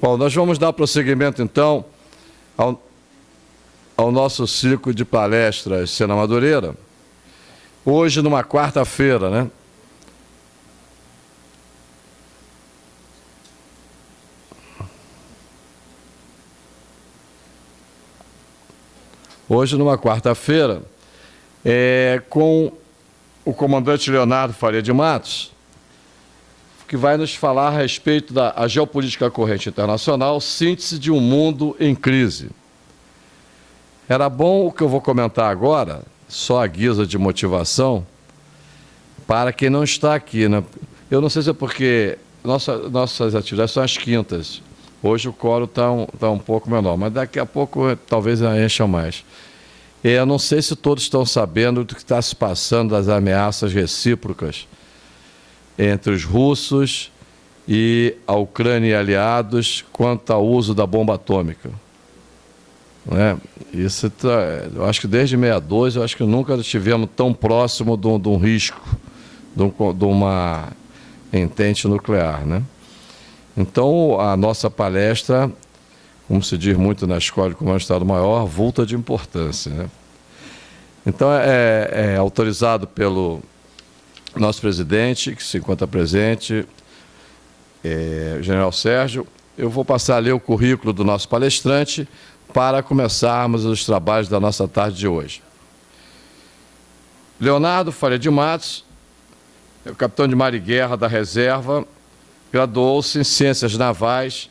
Bom, nós vamos dar prosseguimento, então, ao, ao nosso ciclo de palestras Sena Madureira. Hoje, numa quarta-feira, né? Hoje, numa quarta-feira, é, com o comandante Leonardo Faria de Matos, que vai nos falar a respeito da geopolítica corrente internacional, síntese de um mundo em crise. Era bom o que eu vou comentar agora, só a guisa de motivação, para quem não está aqui. Né? Eu não sei se é porque nossa, nossas atividades são às quintas. Hoje o coro está um, tá um pouco menor, mas daqui a pouco talvez encha mais. Eu não sei se todos estão sabendo do que está se passando das ameaças recíprocas entre os russos e a Ucrânia e aliados quanto ao uso da bomba atômica. Né? Isso tá, eu acho que desde 62 eu acho que nunca estivemos tão próximo de um, de um risco de, um, de, uma entente nuclear. Né? Então, a nossa palestra, como se diz muito na escola de comando de Estado-Maior, vulta de importância. Né? Então, é, é autorizado pelo nosso presidente, que se encontra presente, é, General Sérgio. Eu vou passar a ler o currículo do nosso palestrante para começarmos os trabalhos da nossa tarde de hoje. Leonardo Faria de Matos, é o capitão de mar e guerra da reserva, graduou-se em Ciências Navais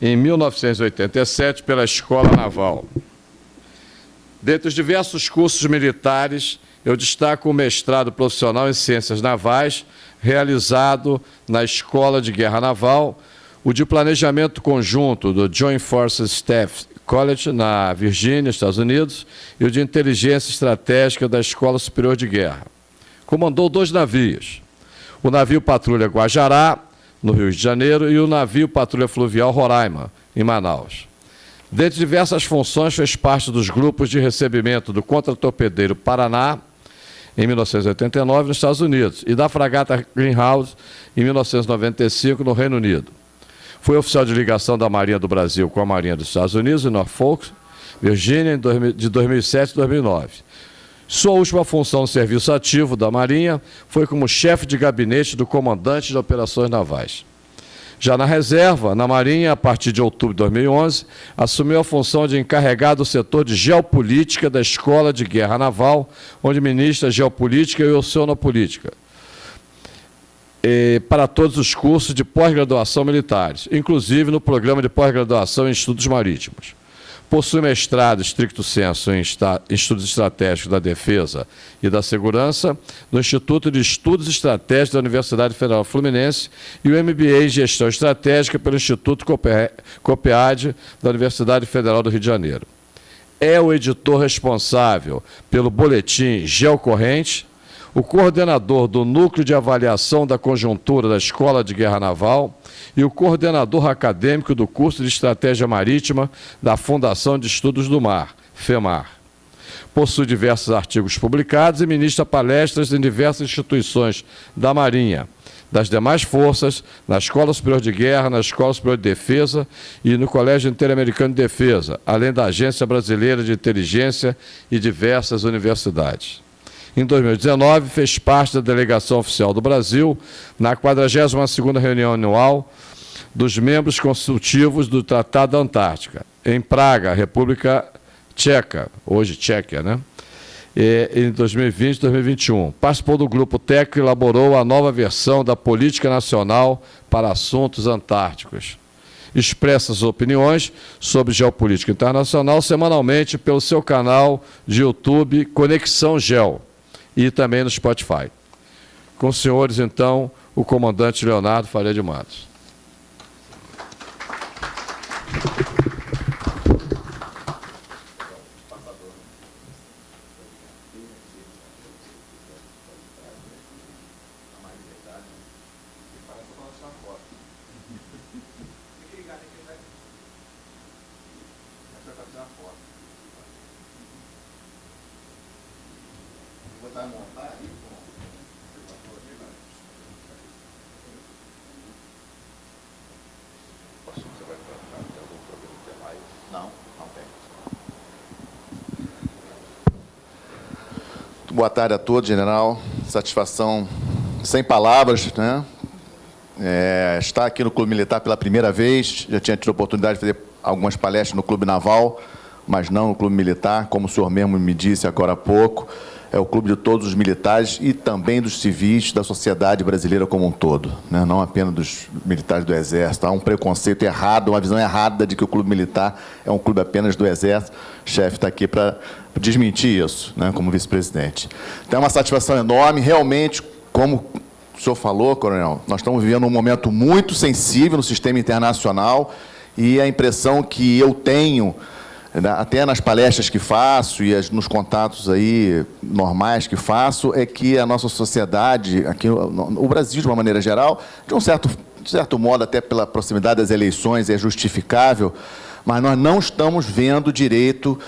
em 1987 pela Escola Naval. Dentre os diversos cursos militares, eu destaco o mestrado profissional em Ciências Navais, realizado na Escola de Guerra Naval, o de Planejamento Conjunto do Joint Forces Staff College, na Virgínia, Estados Unidos, e o de Inteligência Estratégica da Escola Superior de Guerra. Comandou dois navios, o navio Patrulha Guajará, no Rio de Janeiro, e o navio Patrulha Fluvial Roraima, em Manaus. Dentre diversas funções, fez parte dos grupos de recebimento do contra-torpedeiro Paraná, em 1989, nos Estados Unidos, e da fragata Greenhouse, em 1995, no Reino Unido. Foi oficial de ligação da Marinha do Brasil com a Marinha dos Estados Unidos, em Norfolk, Virgínia, de 2007 a 2009. Sua última função no serviço ativo da Marinha foi como chefe de gabinete do comandante de operações navais. Já na reserva, na Marinha, a partir de outubro de 2011, assumiu a função de encarregado do setor de geopolítica da Escola de Guerra Naval, onde ministra geopolítica e oceanopolítica, para todos os cursos de pós-graduação militares, inclusive no programa de pós-graduação em estudos marítimos. Possui mestrado estricto senso em estudos estratégicos da defesa e da segurança no Instituto de Estudos Estratégicos da Universidade Federal Fluminense e o MBA em gestão estratégica pelo Instituto COPEAD da Universidade Federal do Rio de Janeiro. É o editor responsável pelo boletim Geocorrente, o coordenador do Núcleo de Avaliação da Conjuntura da Escola de Guerra Naval e o coordenador acadêmico do curso de Estratégia Marítima da Fundação de Estudos do Mar, FEMAR. Possui diversos artigos publicados e ministra palestras em diversas instituições da Marinha, das demais forças, na Escola Superior de Guerra, na Escola Superior de Defesa e no Colégio Interamericano de Defesa, além da Agência Brasileira de Inteligência e diversas universidades. Em 2019, fez parte da delegação oficial do Brasil na 42ª reunião anual dos membros consultivos do Tratado da Antártica, em Praga, República Tcheca, hoje Tchequia, né? E, em 2020 e 2021. Participou do grupo técnico e elaborou a nova versão da Política Nacional para Assuntos Antárticos. Expressa suas opiniões sobre geopolítica internacional semanalmente pelo seu canal de YouTube Conexão Gel e também no Spotify. Com os senhores, então, o comandante Leonardo Faria de Matos. Boa tarde a todos, general. Satisfação sem palavras, né? É, estar aqui no Clube Militar pela primeira vez, já tinha tido a oportunidade de fazer algumas palestras no Clube Naval, mas não no Clube Militar, como o senhor mesmo me disse agora há pouco é o clube de todos os militares e também dos civis da sociedade brasileira como um todo, né? não apenas dos militares do Exército. Há um preconceito errado, uma visão errada de que o clube militar é um clube apenas do Exército. O chefe está aqui para desmentir isso, né? como vice-presidente. Então, é uma satisfação enorme, realmente, como o senhor falou, coronel, nós estamos vivendo um momento muito sensível no sistema internacional e a impressão que eu tenho até nas palestras que faço e nos contatos aí normais que faço, é que a nossa sociedade, aqui o Brasil de uma maneira geral, de um certo, de certo modo, até pela proximidade das eleições, é justificável, mas nós não estamos vendo direito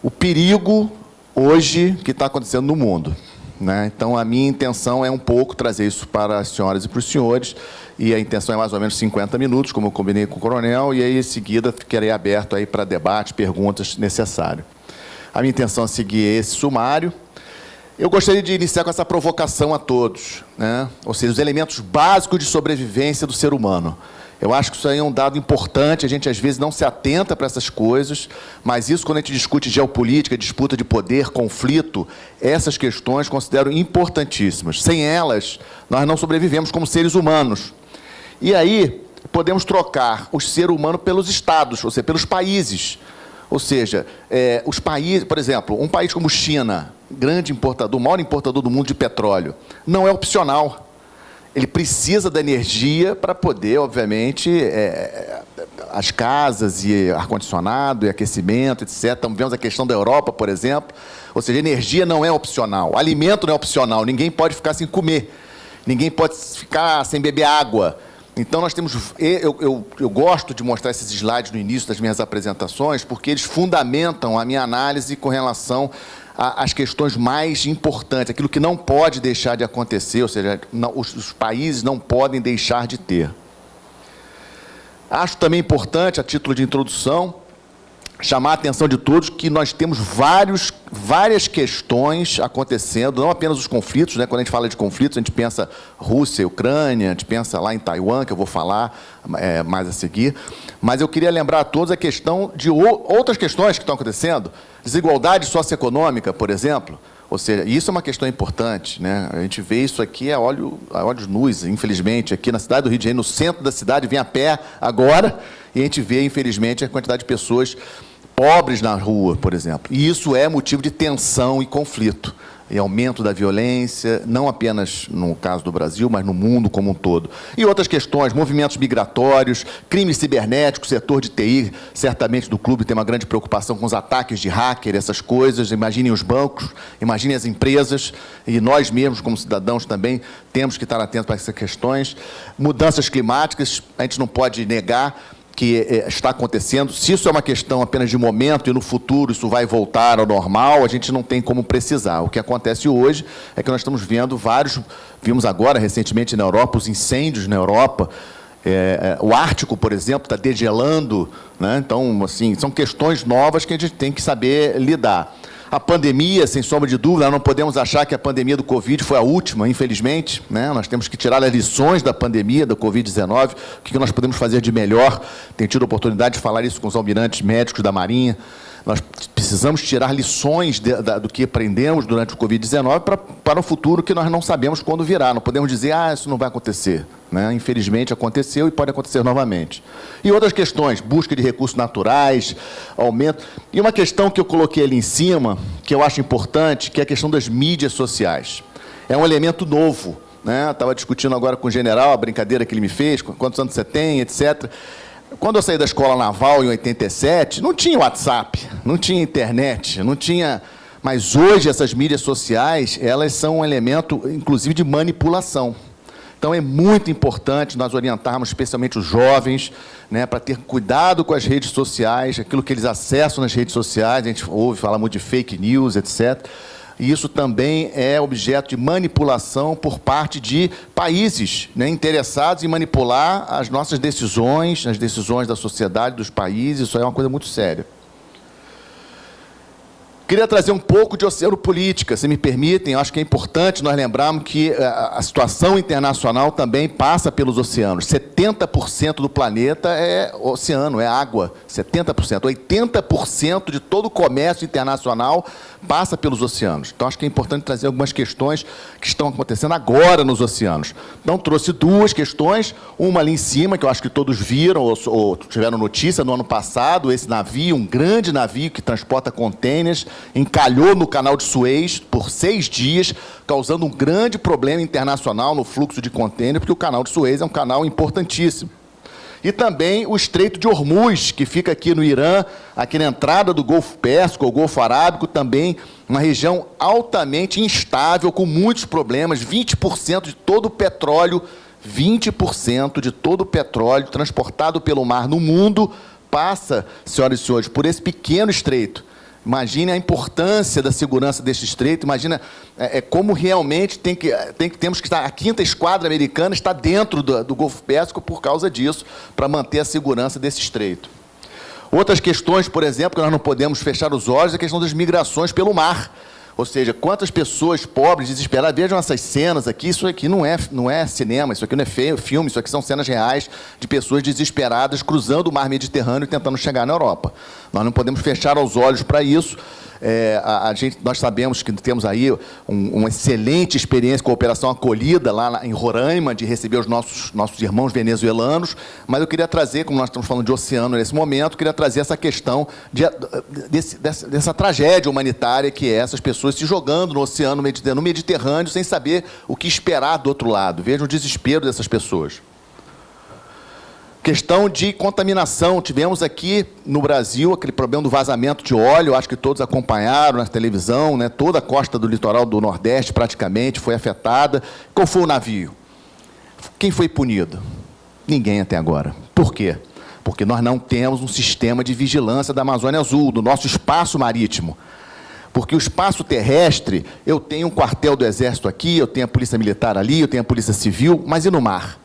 o perigo hoje que está acontecendo no mundo. Né? Então, a minha intenção é um pouco trazer isso para as senhoras e para os senhores, e a intenção é mais ou menos 50 minutos, como eu combinei com o coronel, e aí, em seguida, ficarei aberto aí para debate, perguntas necessário. A minha intenção é seguir esse sumário. Eu gostaria de iniciar com essa provocação a todos, né? ou seja, os elementos básicos de sobrevivência do ser humano. Eu acho que isso aí é um dado importante, a gente às vezes não se atenta para essas coisas, mas isso quando a gente discute geopolítica, disputa de poder, conflito, essas questões considero importantíssimas. Sem elas, nós não sobrevivemos como seres humanos. E aí, podemos trocar o ser humano pelos estados, ou seja, pelos países. Ou seja, é, os países, por exemplo, um país como China, grande importador, maior importador do mundo de petróleo, não é opcional ele precisa da energia para poder, obviamente, é, as casas e ar-condicionado e aquecimento, etc. Então, vemos a questão da Europa, por exemplo. Ou seja, energia não é opcional, alimento não é opcional, ninguém pode ficar sem comer, ninguém pode ficar sem beber água. Então, nós temos. Eu, eu, eu gosto de mostrar esses slides no início das minhas apresentações, porque eles fundamentam a minha análise com relação as questões mais importantes, aquilo que não pode deixar de acontecer, ou seja, não, os, os países não podem deixar de ter. Acho também importante, a título de introdução, chamar a atenção de todos que nós temos vários, várias questões acontecendo, não apenas os conflitos, né? quando a gente fala de conflitos, a gente pensa Rússia, Ucrânia, a gente pensa lá em Taiwan, que eu vou falar é, mais a seguir, mas eu queria lembrar a todos a questão de outras questões que estão acontecendo, desigualdade socioeconômica, por exemplo, ou seja, isso é uma questão importante, né? A gente vê isso aqui a, olho, a olhos nus, infelizmente, aqui na cidade do Rio de Janeiro, no centro da cidade, vem a pé agora, e a gente vê, infelizmente, a quantidade de pessoas pobres na rua, por exemplo. E isso é motivo de tensão e conflito e aumento da violência, não apenas no caso do Brasil, mas no mundo como um todo. E outras questões, movimentos migratórios, crimes cibernéticos, setor de TI, certamente do clube tem uma grande preocupação com os ataques de hacker, essas coisas. Imaginem os bancos, imaginem as empresas, e nós mesmos, como cidadãos, também temos que estar atentos para essas questões. Mudanças climáticas, a gente não pode negar que é, está acontecendo. Se isso é uma questão apenas de momento e no futuro isso vai voltar ao normal, a gente não tem como precisar. O que acontece hoje é que nós estamos vendo vários, vimos agora recentemente na Europa, os incêndios na Europa, é, é o Ártico, por exemplo, está degelando. Né? Então, assim, são questões novas que a gente tem que saber lidar. A pandemia, sem sombra de dúvida, não podemos achar que a pandemia do Covid foi a última, infelizmente. Né? Nós temos que tirar as lições da pandemia, da Covid-19, o que nós podemos fazer de melhor. Tenho tido a oportunidade de falar isso com os almirantes médicos da Marinha. Nós precisamos tirar lições de, da, do que aprendemos durante o Covid-19 para, o futuro que nós não sabemos quando virá. Não podemos dizer, ah, isso não vai acontecer. Né? Infelizmente aconteceu e pode acontecer novamente. E outras questões, busca de recursos naturais, aumento. E uma questão que eu coloquei ali em cima, que eu acho importante, que é a questão das mídias sociais. É um elemento novo. Né? Estava discutindo agora com o general a brincadeira que ele me fez, quantos anos você tem, etc. Quando eu saí da escola naval em 87, não tinha WhatsApp, não tinha internet, não tinha... Mas hoje essas mídias sociais, elas são um elemento, inclusive, de manipulação. Então é muito importante nós orientarmos especialmente os jovens né, para ter cuidado com as redes sociais, aquilo que eles acessam nas redes sociais, a gente ouve falar muito de fake news, etc e isso também é objeto de manipulação por parte de países né, interessados em manipular as nossas decisões, as decisões da sociedade, dos países, isso é uma coisa muito séria. Queria trazer um pouco de oceano política, se me permitem. Acho que é importante nós lembrarmos que eh, a situação internacional também passa pelos oceanos. 70% do planeta é oceano, é água. 70%. 80% de todo o comércio internacional passa pelos oceanos. Então, acho que é importante trazer algumas questões que estão acontecendo agora nos oceanos. Então, trouxe duas questões. Uma ali em cima, que eu acho que todos viram ou, ou tiveram notícia no ano passado, esse navio, um grande navio que transporta contêineres, encalhou no canal de Suez por seis dias, causando um grande problema internacional no fluxo de contêiner, porque o canal de Suez é um canal importantíssimo. E também o Estreito de Hormuz, que fica aqui no Irã, aqui na entrada do Golfo Pérsico, ou Golfo Arábico, também uma região altamente instável, com muitos problemas, 20% de todo o petróleo, 20% de todo o petróleo transportado pelo mar no mundo passa, senhoras e senhores, por esse pequeno estreito. Imagine a importância da segurança deste estreito, imagina é, é, como realmente tem que, tem que, temos que estar, a quinta esquadra americana está dentro do, do Golfo Pérsico por causa disso, para manter a segurança desse estreito. Outras questões, por exemplo, que nós não podemos fechar os olhos, é a questão das migrações pelo mar. Ou seja, quantas pessoas pobres, desesperadas, vejam essas cenas aqui, isso aqui não é, não é cinema, isso aqui não é filme, isso aqui são cenas reais de pessoas desesperadas cruzando o mar Mediterrâneo e tentando chegar na Europa. Nós não podemos fechar os olhos para isso, é, a, a, gente, nós sabemos que temos aí um, uma excelente experiência com a Operação Acolhida, lá em Roraima, de receber os nossos, nossos irmãos venezuelanos, mas eu queria trazer, como nós estamos falando de oceano nesse momento, queria trazer essa questão de, desse, dessa, dessa tragédia humanitária que é essas pessoas se jogando no oceano no Mediterrâneo sem saber o que esperar do outro lado. Vejam o desespero dessas pessoas. Questão de contaminação. Tivemos aqui no Brasil aquele problema do vazamento de óleo, acho que todos acompanharam na televisão, né? toda a costa do litoral do Nordeste praticamente foi afetada. Qual foi o navio? Quem foi punido? Ninguém até agora. Por quê? Porque nós não temos um sistema de vigilância da Amazônia Azul, do nosso espaço marítimo. Porque o espaço terrestre, eu tenho um quartel do Exército aqui, eu tenho a Polícia Militar ali, eu tenho a Polícia Civil, mas e no mar?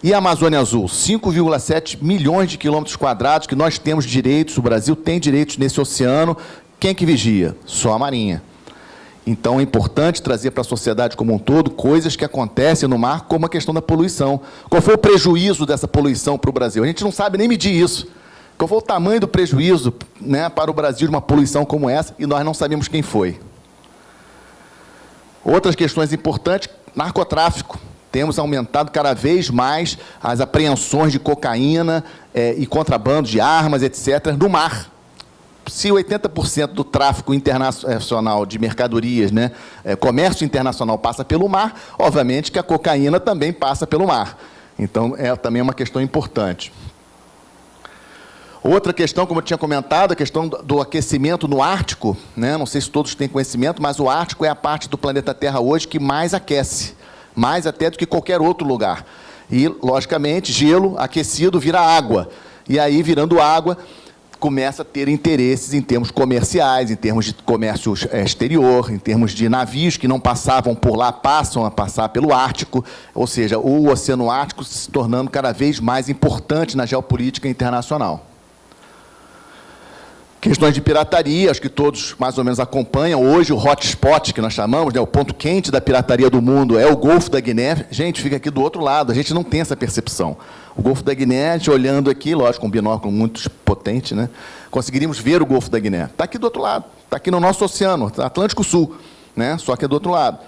E a Amazônia Azul? 5,7 milhões de quilômetros quadrados que nós temos direitos, o Brasil tem direitos nesse oceano. Quem é que vigia? Só a Marinha. Então é importante trazer para a sociedade como um todo coisas que acontecem no mar, como a questão da poluição. Qual foi o prejuízo dessa poluição para o Brasil? A gente não sabe nem medir isso. Qual foi o tamanho do prejuízo né, para o Brasil de uma poluição como essa e nós não sabemos quem foi. Outras questões importantes, narcotráfico temos aumentado cada vez mais as apreensões de cocaína é, e contrabando de armas, etc., no mar. Se 80% do tráfico internacional de mercadorias, né, é, comércio internacional passa pelo mar, obviamente que a cocaína também passa pelo mar. Então, é também uma questão importante. Outra questão, como eu tinha comentado, a questão do aquecimento no Ártico. Né? Não sei se todos têm conhecimento, mas o Ártico é a parte do planeta Terra hoje que mais aquece mais até do que qualquer outro lugar. E, logicamente, gelo aquecido vira água. E aí, virando água, começa a ter interesses em termos comerciais, em termos de comércio eh, exterior, em termos de navios que não passavam por lá, passam a passar pelo Ártico, ou seja, o Oceano Ártico se tornando cada vez mais importante na geopolítica internacional. Questões de pirataria, acho que todos mais ou menos acompanham. Hoje, o hotspot, que nós chamamos, né, o ponto quente da pirataria do mundo, é o Golfo da Guiné. Gente, fica aqui do outro lado, a gente não tem essa percepção. O Golfo da Guiné, a gente olhando aqui, lógico, um binóculo muito potente, né, conseguiríamos ver o Golfo da Guiné. Está aqui do outro lado, está aqui no nosso oceano, Atlântico Sul, né, só que é do outro lado.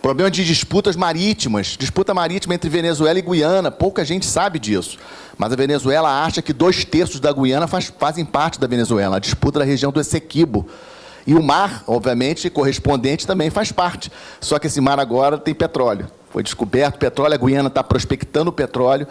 Problema de disputas marítimas, disputa marítima entre Venezuela e Guiana, pouca gente sabe disso. Mas a Venezuela acha que dois terços da Guiana faz, fazem parte da Venezuela, a disputa da região do Essequibo. E o mar, obviamente, correspondente também faz parte. Só que esse mar agora tem petróleo. Foi descoberto petróleo, a Guiana está prospectando petróleo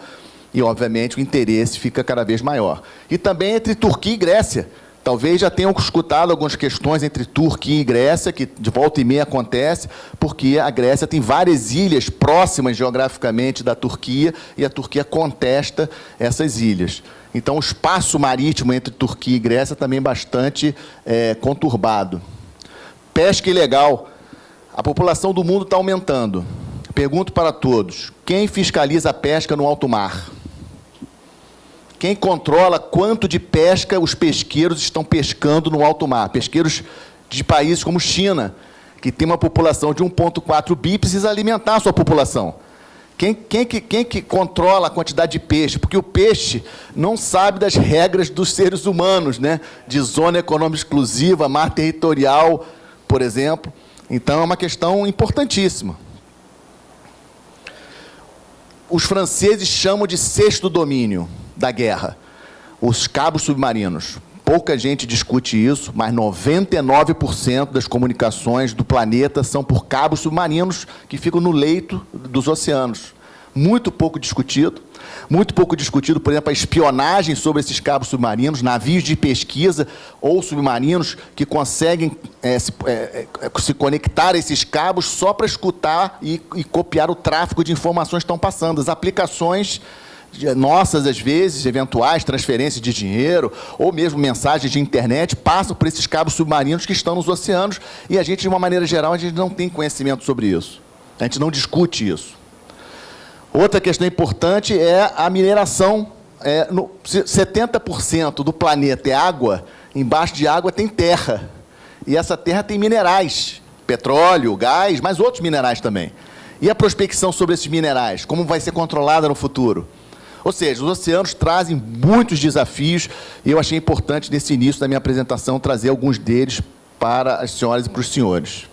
e, obviamente, o interesse fica cada vez maior. E também entre Turquia e Grécia. Talvez já tenham escutado algumas questões entre Turquia e Grécia, que de volta e meia acontece, porque a Grécia tem várias ilhas próximas geograficamente da Turquia e a Turquia contesta essas ilhas. Então, o espaço marítimo entre Turquia e Grécia também é bastante é, conturbado. Pesca ilegal. A população do mundo está aumentando. Pergunto para todos, quem fiscaliza a pesca no alto mar? Quem controla quanto de pesca os pesqueiros estão pescando no alto mar. Pesqueiros de países como China, que tem uma população de 1,4 bi, precisa alimentar a sua população. Quem, quem, que, quem que controla a quantidade de peixe? Porque o peixe não sabe das regras dos seres humanos, né? de zona econômica exclusiva, mar territorial, por exemplo. Então, é uma questão importantíssima. Os franceses chamam de sexto domínio da guerra, os cabos submarinos. Pouca gente discute isso, mas 99% das comunicações do planeta são por cabos submarinos que ficam no leito dos oceanos. Muito pouco discutido. Muito pouco discutido, por exemplo, a espionagem sobre esses cabos submarinos, navios de pesquisa ou submarinos que conseguem é, se, é, se, conectar a esses cabos só para escutar e, e copiar o tráfego de informações que estão passando. As aplicações nossas, às vezes, eventuais transferências de dinheiro, ou mesmo mensagens de internet, passam por esses cabos submarinos que estão nos oceanos, e a gente, de uma maneira geral, a gente não tem conhecimento sobre isso. A gente não discute isso. Outra questão importante é a mineração. É, no, 70% do planeta é água, embaixo de água tem terra. E essa terra tem minerais, petróleo, gás, mas outros minerais também. E a prospecção sobre esses minerais, como vai ser controlada no futuro? Ou seja, os oceanos trazem muitos desafios e eu achei importante, nesse início da minha apresentação, trazer alguns deles para as senhoras e para os senhores.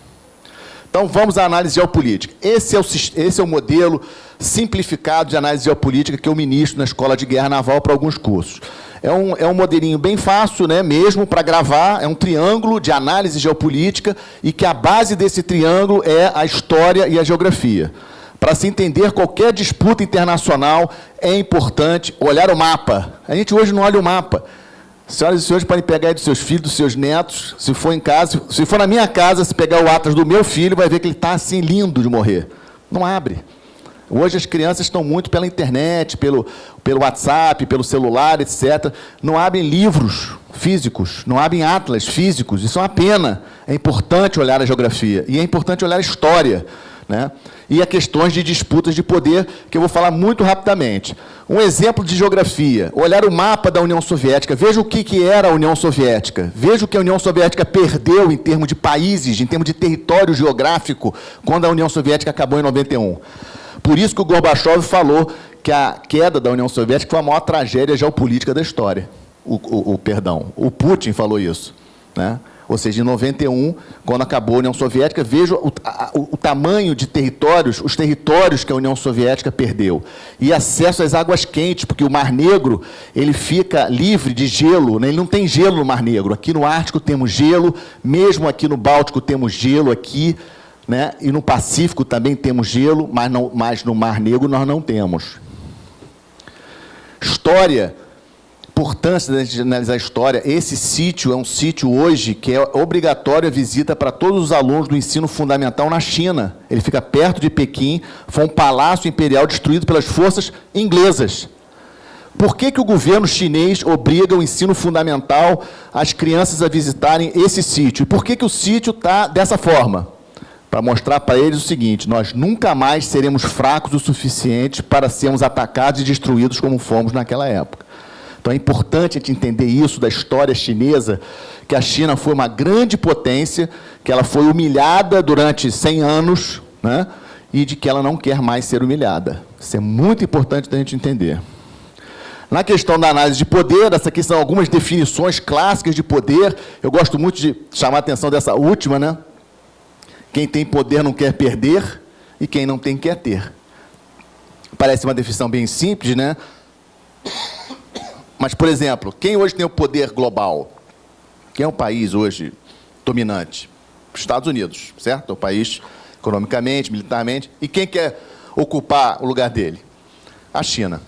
Então, vamos à análise geopolítica. Esse é o, esse é o modelo simplificado de análise geopolítica que eu ministro na Escola de Guerra Naval para alguns cursos. É um, é um modelinho bem fácil, né, mesmo para gravar, é um triângulo de análise geopolítica e que a base desse triângulo é a história e a geografia. Para se entender qualquer disputa internacional, é importante olhar o mapa. A gente hoje não olha o mapa. Senhoras e senhores, podem pegar aí dos seus filhos, dos seus netos, se for em casa, se for na minha casa, se pegar o Atlas do meu filho, vai ver que ele está assim lindo de morrer. Não abre. Hoje as crianças estão muito pela internet, pelo, pelo WhatsApp, pelo celular, etc. Não abrem livros físicos, não abrem atlas físicos. Isso é uma pena. É importante olhar a geografia e é importante olhar a história. Né? E a questões de disputas de poder, que eu vou falar muito rapidamente. Um exemplo de geografia, olhar o mapa da União Soviética, veja o que, que era a União Soviética, veja o que a União Soviética perdeu em termos de países, em termos de território geográfico, quando a União Soviética acabou em 91. Por isso que o Gorbachev falou que a queda da União Soviética foi a maior tragédia geopolítica da história. O, o, o perdão, o Putin falou isso. Né? Ou seja, em 91, quando acabou a União Soviética, veja o, o, o, tamanho de territórios, os territórios que a União Soviética perdeu. E acesso às águas quentes, porque o Mar Negro ele fica livre de gelo, né? ele não tem gelo no Mar Negro. Aqui no Ártico temos gelo, mesmo aqui no Báltico temos gelo, aqui, né? e no Pacífico também temos gelo, mas, não, mas no Mar Negro nós não temos. História importância da gente analisar a história, esse sítio é um sítio hoje que é obrigatório a visita para todos os alunos do ensino fundamental na China. Ele fica perto de Pequim, foi um palácio imperial destruído pelas forças inglesas. Por que, que o governo chinês obriga o ensino fundamental as crianças a visitarem esse sítio? E por que, que o sítio está dessa forma? Para mostrar para eles o seguinte, nós nunca mais seremos fracos o suficiente para sermos atacados e destruídos como fomos naquela época. Então é importante a gente entender isso da história chinesa, que a China foi uma grande potência, que ela foi humilhada durante 100 anos, né? e de que ela não quer mais ser humilhada. Isso é muito importante da gente entender. Na questão da análise de poder, essa aqui são algumas definições clássicas de poder. Eu gosto muito de chamar a atenção dessa última, né? Quem tem poder não quer perder e quem não tem quer ter. Parece uma definição bem simples, né? Mas, por exemplo, quem hoje tem o poder global? Quem é o país hoje dominante? Estados Unidos, certo? É o país economicamente, militarmente. E quem quer ocupar o lugar dele? A China.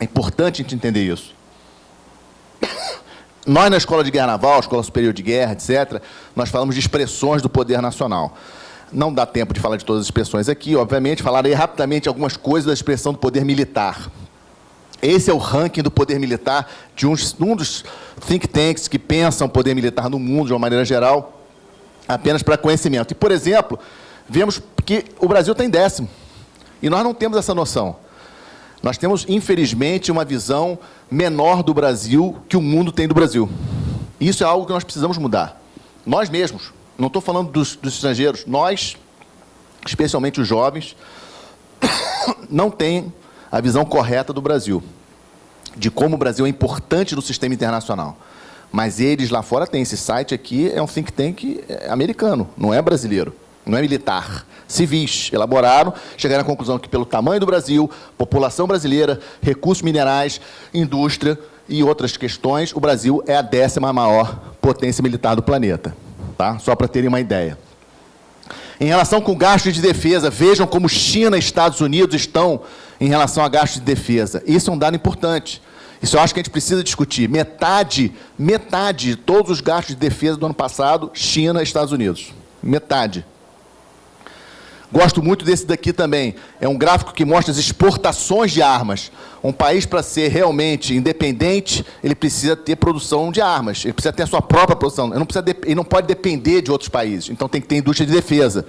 É importante a gente entender isso. Nós, na Escola de Guerra Naval, Escola Superior de Guerra, etc., nós falamos de expressões do poder nacional. Não dá tempo de falar de todas as expressões aqui, obviamente, falarei rapidamente algumas coisas da expressão do poder militar. Esse é o ranking do poder militar de um, dos think tanks que pensam poder militar no mundo, de uma maneira geral, apenas para conhecimento. E, por exemplo, vemos que o Brasil tem décimo. E nós não temos essa noção. Nós temos, infelizmente, uma visão menor do Brasil que o mundo tem do Brasil. Isso é algo que nós precisamos mudar. Nós mesmos, não estou falando dos, dos estrangeiros, nós, especialmente os jovens, não tem a visão correta do Brasil, de como o Brasil é importante no sistema internacional. Mas eles lá fora têm. Esse site aqui é um think tank é, americano, não é brasileiro, não é militar. Civis elaboraram, chegaram à conclusão que, pelo tamanho do Brasil, população brasileira, recursos minerais, indústria e outras questões, o Brasil é a décima maior potência militar do planeta. Tá? Só para terem uma ideia. Em relação com gastos de defesa, vejam como China e Estados Unidos estão em relação a gastos de defesa. Isso é um dado importante. Isso eu acho que a gente precisa discutir. Metade, metade de todos os gastos de defesa do ano passado, China e Estados Unidos. Metade. Gosto muito desse daqui também. É um gráfico que mostra as exportações de armas. Um país, para ser realmente independente, ele precisa ter produção de armas. Ele precisa ter a sua própria produção. Ele não, precisa ele não pode depender de outros países. Então, tem que ter indústria de defesa.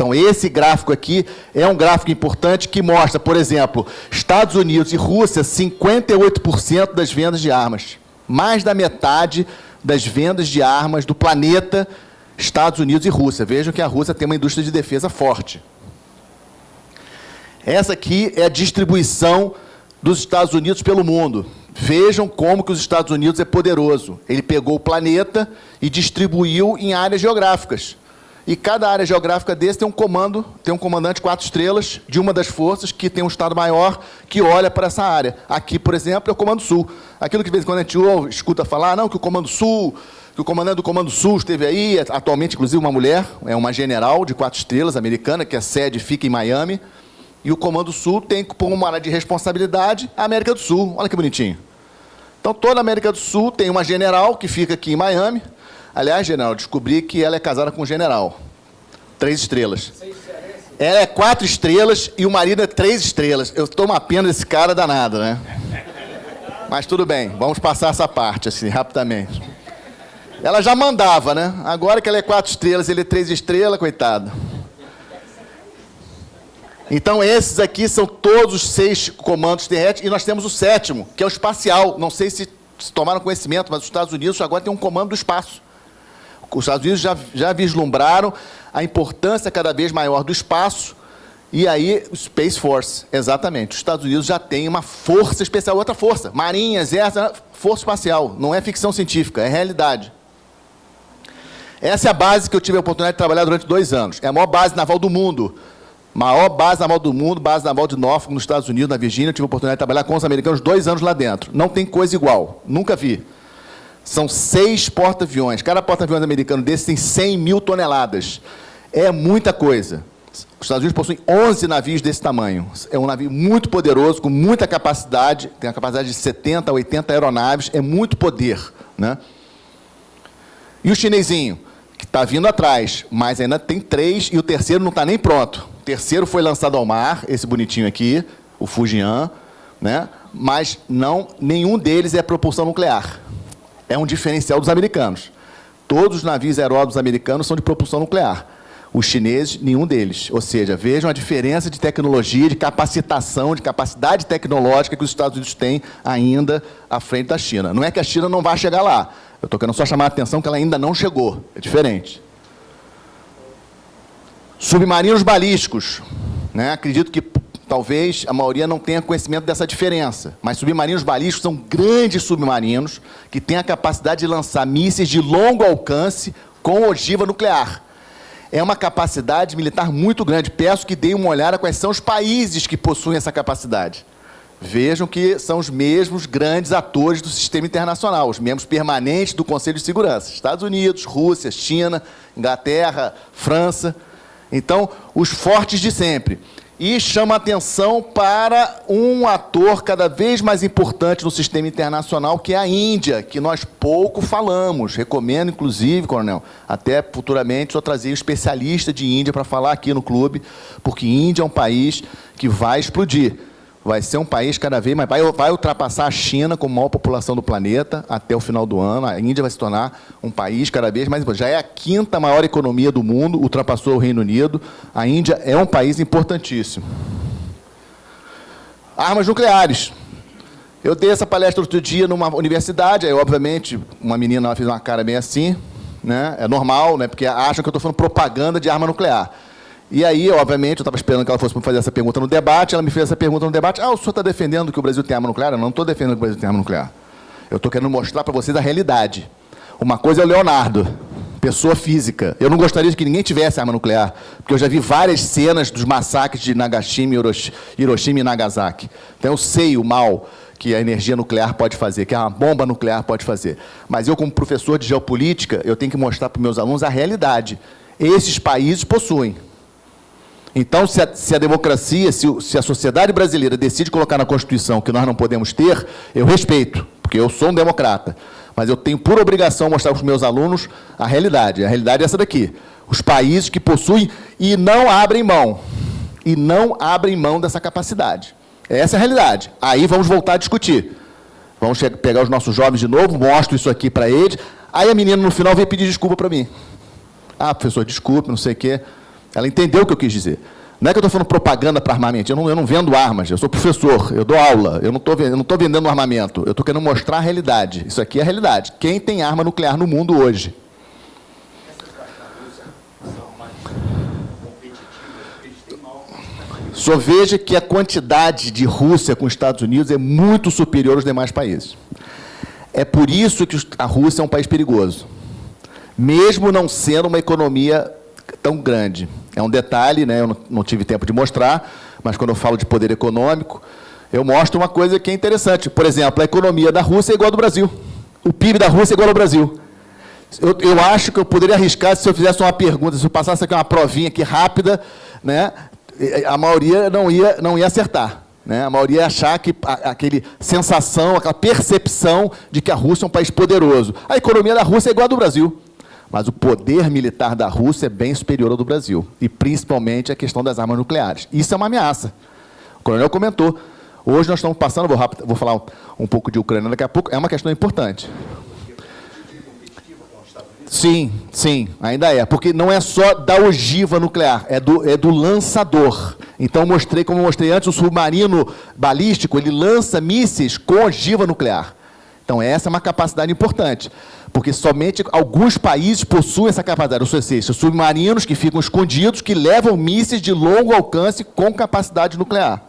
Então, esse gráfico aqui é um gráfico importante que mostra, por exemplo, Estados Unidos e Rússia, 58% das vendas de armas. Mais da metade das vendas de armas do planeta Estados Unidos e Rússia. Vejam que a Rússia tem uma indústria de defesa forte. Essa aqui é a distribuição dos Estados Unidos pelo mundo. Vejam como que os Estados Unidos é poderoso. Ele pegou o planeta e distribuiu em áreas geográficas. E cada área geográfica desse tem um comando, tem um comandante quatro estrelas de uma das forças que tem um estado maior que olha para essa área. Aqui, por exemplo, é o Comando Sul. Aquilo que de vez em quando a gente ouve, escuta falar, não, que o Comando Sul que o comandante do Comando Sul esteve aí, atualmente, inclusive, uma mulher, é uma general de quatro estrelas americana, que a sede fica em Miami, e o Comando Sul tem como uma área de responsabilidade a América do Sul. Olha que bonitinho. Então, toda a América do Sul tem uma general que fica aqui em Miami. Aliás, general, descobri que ela é casada com um general. Três estrelas. Ela é quatro estrelas e o marido é três estrelas. Eu estou pena desse cara danado, né? Mas tudo bem, vamos passar essa parte, assim, rapidamente. Ela já mandava, né? Agora que ela é quatro estrelas, ele é três estrelas, coitado. Então, esses aqui são todos os seis comandos terrestres, e nós temos o sétimo, que é o espacial. Não sei se, se tomaram conhecimento, mas os Estados Unidos agora tem um comando do espaço. Os Estados Unidos já, já vislumbraram a importância cada vez maior do espaço, e aí, Space Force, exatamente. Os Estados Unidos já tem uma força especial, outra força, marinha, exército, força espacial. Não é ficção científica, é realidade. Essa é a base que eu tive a oportunidade de trabalhar durante dois anos. É a maior base naval do mundo. Maior base naval do mundo, base naval de Norfolk, nos Estados Unidos, na Virgínia. Eu tive a oportunidade de trabalhar com os americanos dois anos lá dentro. Não tem coisa igual. Nunca vi. São seis porta-aviões. Cada porta-aviões americano desse tem 100 mil toneladas. É muita coisa. Os Estados Unidos possuem 11 navios desse tamanho. É um navio muito poderoso, com muita capacidade. Tem a capacidade de 70 a 80 aeronaves. É muito poder. Né? E o chinesinho? que está vindo atrás, mas ainda tem três e o terceiro não está nem pronto. O terceiro foi lançado ao mar, esse bonitinho aqui, o Fujian, né? mas não, nenhum deles é propulsão nuclear. É um diferencial dos americanos. Todos os navios aeródromos americanos são de propulsão nuclear. Os chineses, nenhum deles. Ou seja, vejam a diferença de tecnologia, de capacitação, de capacidade tecnológica que os Estados Unidos têm ainda à frente da China. Não é que a China não vá chegar lá, eu estou querendo só chamar a atenção que ela ainda não chegou. É diferente. Submarinos balísticos. Né? Acredito que talvez a maioria não tenha conhecimento dessa diferença. Mas submarinos balísticos são grandes submarinos que têm a capacidade de lançar mísseis de longo alcance com ogiva nuclear. É uma capacidade militar muito grande. Peço que deem uma olhada quais são os países que possuem essa capacidade. Vejam que são os mesmos grandes atores do sistema internacional, os membros permanentes do Conselho de Segurança. Estados Unidos, Rússia, China, Inglaterra, França. Então, os fortes de sempre. E chama atenção para um ator cada vez mais importante no sistema internacional, que é a Índia, que nós pouco falamos. Recomendo, inclusive, Coronel, até futuramente só trazer um especialista de Índia para falar aqui no clube, porque Índia é um país que vai explodir vai ser um país cada vez mais. Vai, vai ultrapassar a China como maior população do planeta até o final do ano. A Índia vai se tornar um país cada vez mais importante. Já é a quinta maior economia do mundo, ultrapassou o Reino Unido. A Índia é um país importantíssimo. Armas nucleares. Eu dei essa palestra outro dia numa universidade, aí, obviamente, uma menina fez uma cara bem assim, né? é normal, né? porque acham que eu estou falando propaganda de arma nuclear. E aí, obviamente, eu estava esperando que ela fosse fazer essa pergunta no debate, ela me fez essa pergunta no debate, ah, o senhor está defendendo que o Brasil tem arma nuclear? Eu não estou defendendo que o Brasil tem arma nuclear. Eu estou querendo mostrar para vocês a realidade. Uma coisa é o Leonardo, pessoa física. Eu não gostaria que ninguém tivesse arma nuclear, porque eu já vi várias cenas dos massacres de Nagashima, Hiroshima e Nagasaki. Então eu sei o mal que a energia nuclear pode fazer, que a bomba nuclear pode fazer. Mas eu, como professor de geopolítica, eu tenho que mostrar para os meus alunos a realidade. Esses países possuem. Então, se a, se a democracia, se, se, a sociedade brasileira decide colocar na Constituição que nós não podemos ter, eu respeito, porque eu sou um democrata. Mas eu tenho por obrigação mostrar para os meus alunos a realidade. A realidade é essa daqui. Os países que possuem e não abrem mão. E não abrem mão dessa capacidade. Essa é a realidade. Aí vamos voltar a discutir. Vamos pegar os nossos jovens de novo, mostro isso aqui para eles. Aí a menina, no final, vem pedir desculpa para mim. Ah, professor, desculpe, não sei o quê. Ela entendeu o que eu quis dizer. Não é que eu estou falando propaganda para armamento. Eu não, eu não, vendo armas. Eu sou professor, eu dou aula. Eu não estou vendendo armamento. Eu estou querendo mostrar a realidade. Isso aqui é a realidade. Quem tem arma nuclear no mundo hoje? Só veja que a quantidade de Rússia com os Estados Unidos é muito superior aos demais países. É por isso que a Rússia é um país perigoso. Mesmo não sendo uma economia tão grande. É um detalhe, né? eu não, tive tempo de mostrar, mas quando eu falo de poder econômico, eu mostro uma coisa que é interessante. Por exemplo, a economia da Rússia é igual ao do Brasil. O PIB da Rússia é igual ao Brasil. Eu, eu acho que eu poderia arriscar se eu fizesse uma pergunta, se eu passasse aqui uma provinha aqui rápida, né? a maioria não ia, não ia acertar. Né? A maioria ia achar que aquele sensação, aquela percepção de que a Rússia é um país poderoso. A economia da Rússia é igual à do Brasil. Mas o poder militar da Rússia é bem superior ao do Brasil. E principalmente a questão das armas nucleares. Isso é uma ameaça. O coronel comentou. Hoje nós estamos passando, vou, rápido, vou falar um, um pouco de Ucrânia daqui a pouco, é uma questão importante. Sim, sim, ainda é. Porque não é só da ogiva nuclear, é do, é do lançador. Então, mostrei, como mostrei antes, o submarino balístico, ele lança mísseis com ogiva nuclear. Então, essa é uma capacidade importante. Porque somente alguns países possuem essa capacidade, ou seja, submarinos que ficam escondidos, que levam mísseis de longo alcance com capacidade nuclear.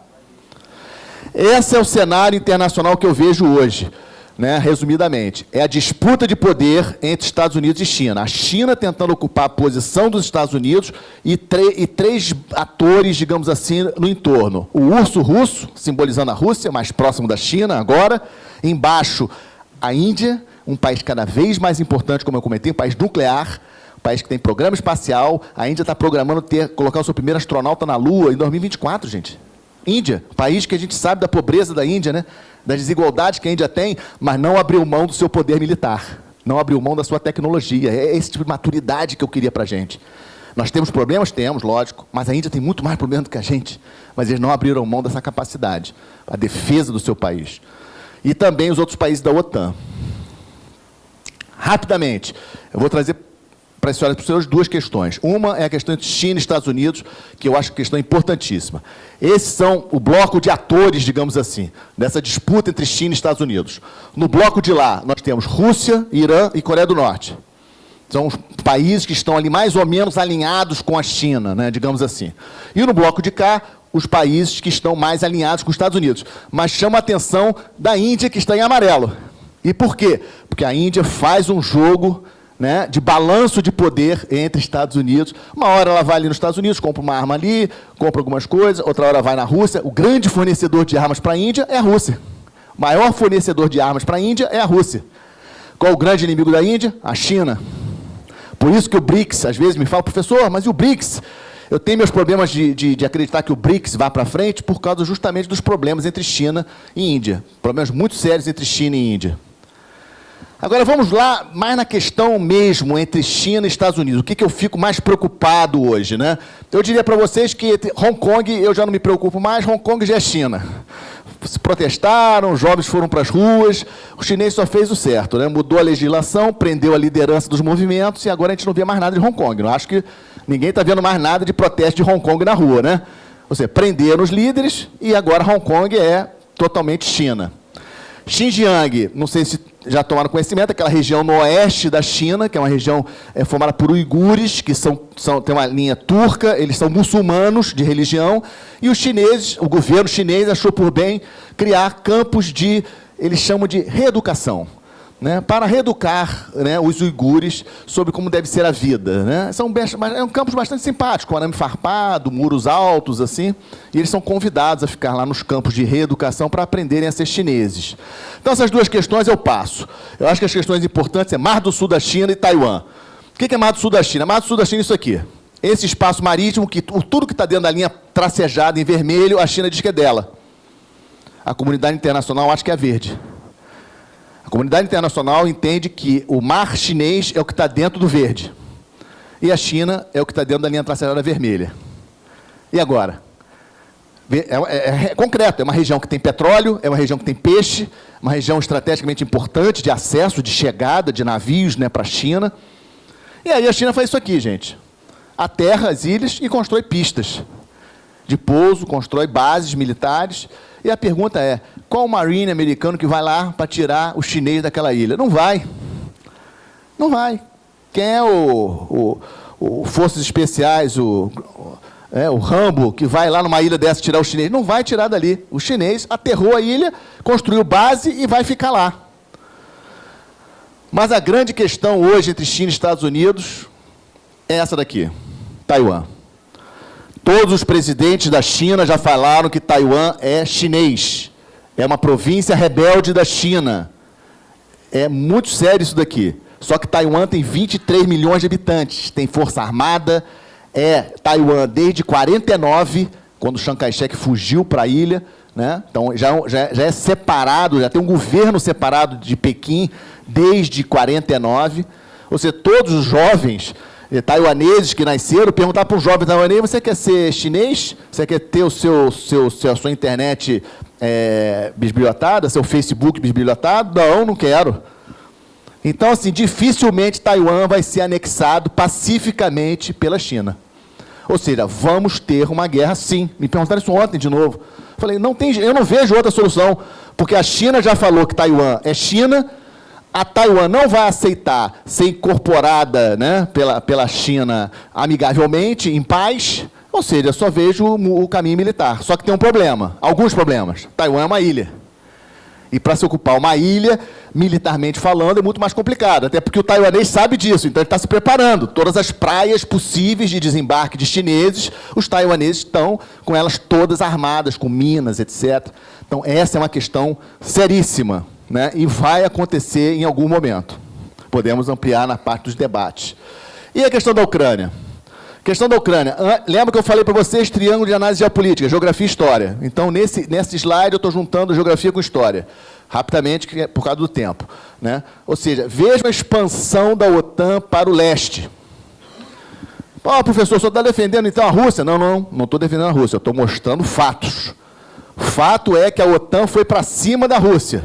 Esse é o cenário internacional que eu vejo hoje né, resumidamente, é a disputa de poder entre Estados Unidos e China. A China tentando ocupar a posição dos Estados Unidos e, e, três atores, digamos assim, no entorno. O urso russo, simbolizando a Rússia, mais próximo da China agora. Embaixo, a Índia, um país cada vez mais importante, como eu comentei, um país nuclear, um país que tem programa espacial. A Índia está programando ter, colocar o seu primeiro astronauta na Lua em 2024, gente. Índia, país que a gente sabe da pobreza da Índia, né? das desigualdades que a Índia tem, mas não abriu mão do seu poder militar, não abriu mão da sua tecnologia. É esse tipo de maturidade que eu queria para a gente. Nós temos problemas? Temos, lógico, mas a Índia tem muito mais problemas do que a gente. Mas eles não abriram mão dessa capacidade, a defesa do seu país. E também os outros países da OTAN. Rapidamente, eu vou trazer para a senhora para duas questões. Uma é a questão entre China e Estados Unidos, que eu acho que é questão importantíssima. Esses são o bloco de atores, digamos assim, dessa disputa entre China e Estados Unidos. No bloco de lá, nós temos Rússia, Irã e Coreia do Norte. São os países que estão ali mais ou menos alinhados com a China, né, digamos assim. E no bloco de cá, os países que estão mais alinhados com os Estados Unidos. Mas chama a atenção da Índia, que está em amarelo. E por quê? Porque a Índia faz um jogo né, de balanço de poder entre Estados Unidos. Uma hora ela vai ali nos Estados Unidos, compra uma arma ali, compra algumas coisas, outra hora vai na Rússia. O grande fornecedor de armas para a Índia é a Rússia. O maior fornecedor de armas para a Índia é a Rússia. Qual o grande inimigo da Índia? A China. Por isso que o BRICS, às vezes me fala, professor, mas e o BRICS? Eu tenho meus problemas de, de, de acreditar que o BRICS vá para frente por causa justamente dos problemas entre China e Índia. Problemas muito sérios entre China e Índia. Agora vamos lá, mais na questão mesmo entre China e Estados Unidos. O que, que eu fico mais preocupado hoje, né? Eu diria para vocês que Hong Kong eu já não me preocupo mais, Hong Kong já é China. Se protestaram, os jovens foram para as ruas, o chinês só fez o certo, né? mudou a legislação, prendeu a liderança dos movimentos e agora a gente não vê mais nada de Hong Kong. Não acho que ninguém está vendo mais nada de protesto de Hong Kong na rua, né? Ou seja, prenderam os líderes e agora Hong Kong é totalmente China. Xinjiang, não sei se já tomaram conhecimento, aquela região no oeste da China, que é uma região é, formada por uigures, que são, são, tem uma linha turca, eles são muçulmanos de religião, e os chineses, o governo chinês achou por bem criar campos de, eles chamam de reeducação né, para reeducar né, os uigures sobre como deve ser a vida. Né? São é um campus bastante simpático, arame farpado, muros altos, assim, e eles são convidados a ficar lá nos campos de reeducação para aprenderem a ser chineses. Então, essas duas questões eu passo. Eu acho que as questões importantes é Mar do Sul da China e Taiwan. O que é Mar do Sul da China? Mar do Sul da China é isso aqui. Esse espaço marítimo, que tudo que está dentro da linha tracejada em vermelho, a China diz que é dela. A comunidade internacional acha que é verde comunidade internacional entende que o mar chinês é o que está dentro do verde. E a China é o que está dentro da linha traçada vermelha. E agora? É, é, é, concreto, é uma região que tem petróleo, é uma região que tem peixe, uma região estrategicamente importante de acesso, de chegada de navios né, para a China. E aí a China faz isso aqui, gente. Aterra as ilhas e constrói pistas de pouso, constrói bases militares. E a pergunta é, qual marine americano que vai lá para tirar o chinês daquela ilha? Não vai. Não vai. Quem é o, o, o Forças Especiais, o, é, o Rambo, que vai lá numa ilha dessa tirar o chinês? Não vai tirar dali. O chinês aterrou a ilha, construiu base e vai ficar lá. Mas a grande questão hoje entre China e Estados Unidos é essa daqui, Taiwan. Todos os presidentes da China já falaram que Taiwan é chinês. É uma província rebelde da China. É muito sério isso daqui. Só que Taiwan tem 23 milhões de habitantes, tem força armada, é Taiwan desde 49, quando Chiang Kai-shek fugiu para a ilha, né? então já, já, já, é separado, já tem um governo separado de Pequim desde 49, ou seja, todos os jovens taiwaneses que nasceram, perguntar para um jovem taiwanês, você quer ser chinês? Você quer ter o seu, seu, a sua internet é, bisbilhotada, seu Facebook bisbilhotado? Não, não quero. Então, assim, dificilmente Taiwan vai ser anexado pacificamente pela China. Ou seja, vamos ter uma guerra sim. Me perguntaram isso ontem de novo. Falei, não tem, eu não vejo outra solução, porque a China já falou que Taiwan é China, a Taiwan não vai aceitar ser incorporada né, pela, pela China amigavelmente, em paz, ou seja, só vejo o, o caminho militar. Só que tem um problema, alguns problemas. Taiwan é uma ilha. E para se ocupar uma ilha, militarmente falando, é muito mais complicado. Até porque o taiwanês sabe disso, então ele está se preparando. Todas as praias possíveis de desembarque de chineses, os taiwaneses estão com elas todas armadas, com minas, etc. Então, essa é uma questão seríssima né, e vai acontecer em algum momento. Podemos ampliar na parte dos debates. E a questão da Ucrânia? Questão da Ucrânia. Lembra que eu falei para vocês triângulo de análise geopolítica, geografia e história. Então, nesse, nesse slide, eu estou juntando geografia com história. Rapidamente, é por causa do tempo. Né? Ou seja, vejam a expansão da OTAN para o leste. Pô, professor, só está defendendo então a Rússia? Não, não, não estou defendendo a Rússia, estou mostrando fatos. Fato é que a OTAN foi para cima da Rússia.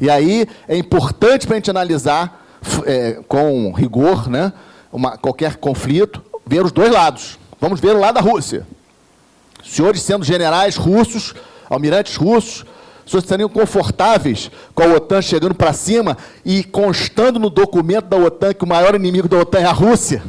E aí é importante para a gente analisar é, com rigor né, uma, qualquer conflito, ver os dois lados. Vamos ver o lado da Rússia. Senhores sendo generais russos, almirantes russos, senhores estariam confortáveis com a OTAN chegando para cima e constando no documento da OTAN que o maior inimigo da OTAN é a Rússia.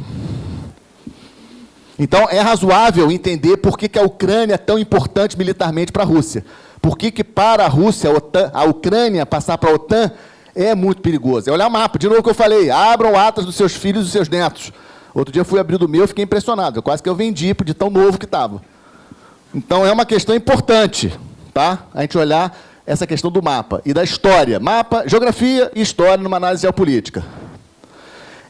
Então, é razoável entender por que, que a Ucrânia é tão importante militarmente para a Rússia. Por que, que para a Rússia, a, OTAN, a Ucrânia passar para a OTAN é muito perigoso? É olhar o mapa, de novo que eu falei, abram atas dos seus filhos e dos seus netos. Outro dia fui abrir do meu fiquei impressionado, quase que eu vendi de tão novo que estava. Então é uma questão importante, tá? A gente olhar essa questão do mapa e da história. Mapa, geografia e história numa análise geopolítica.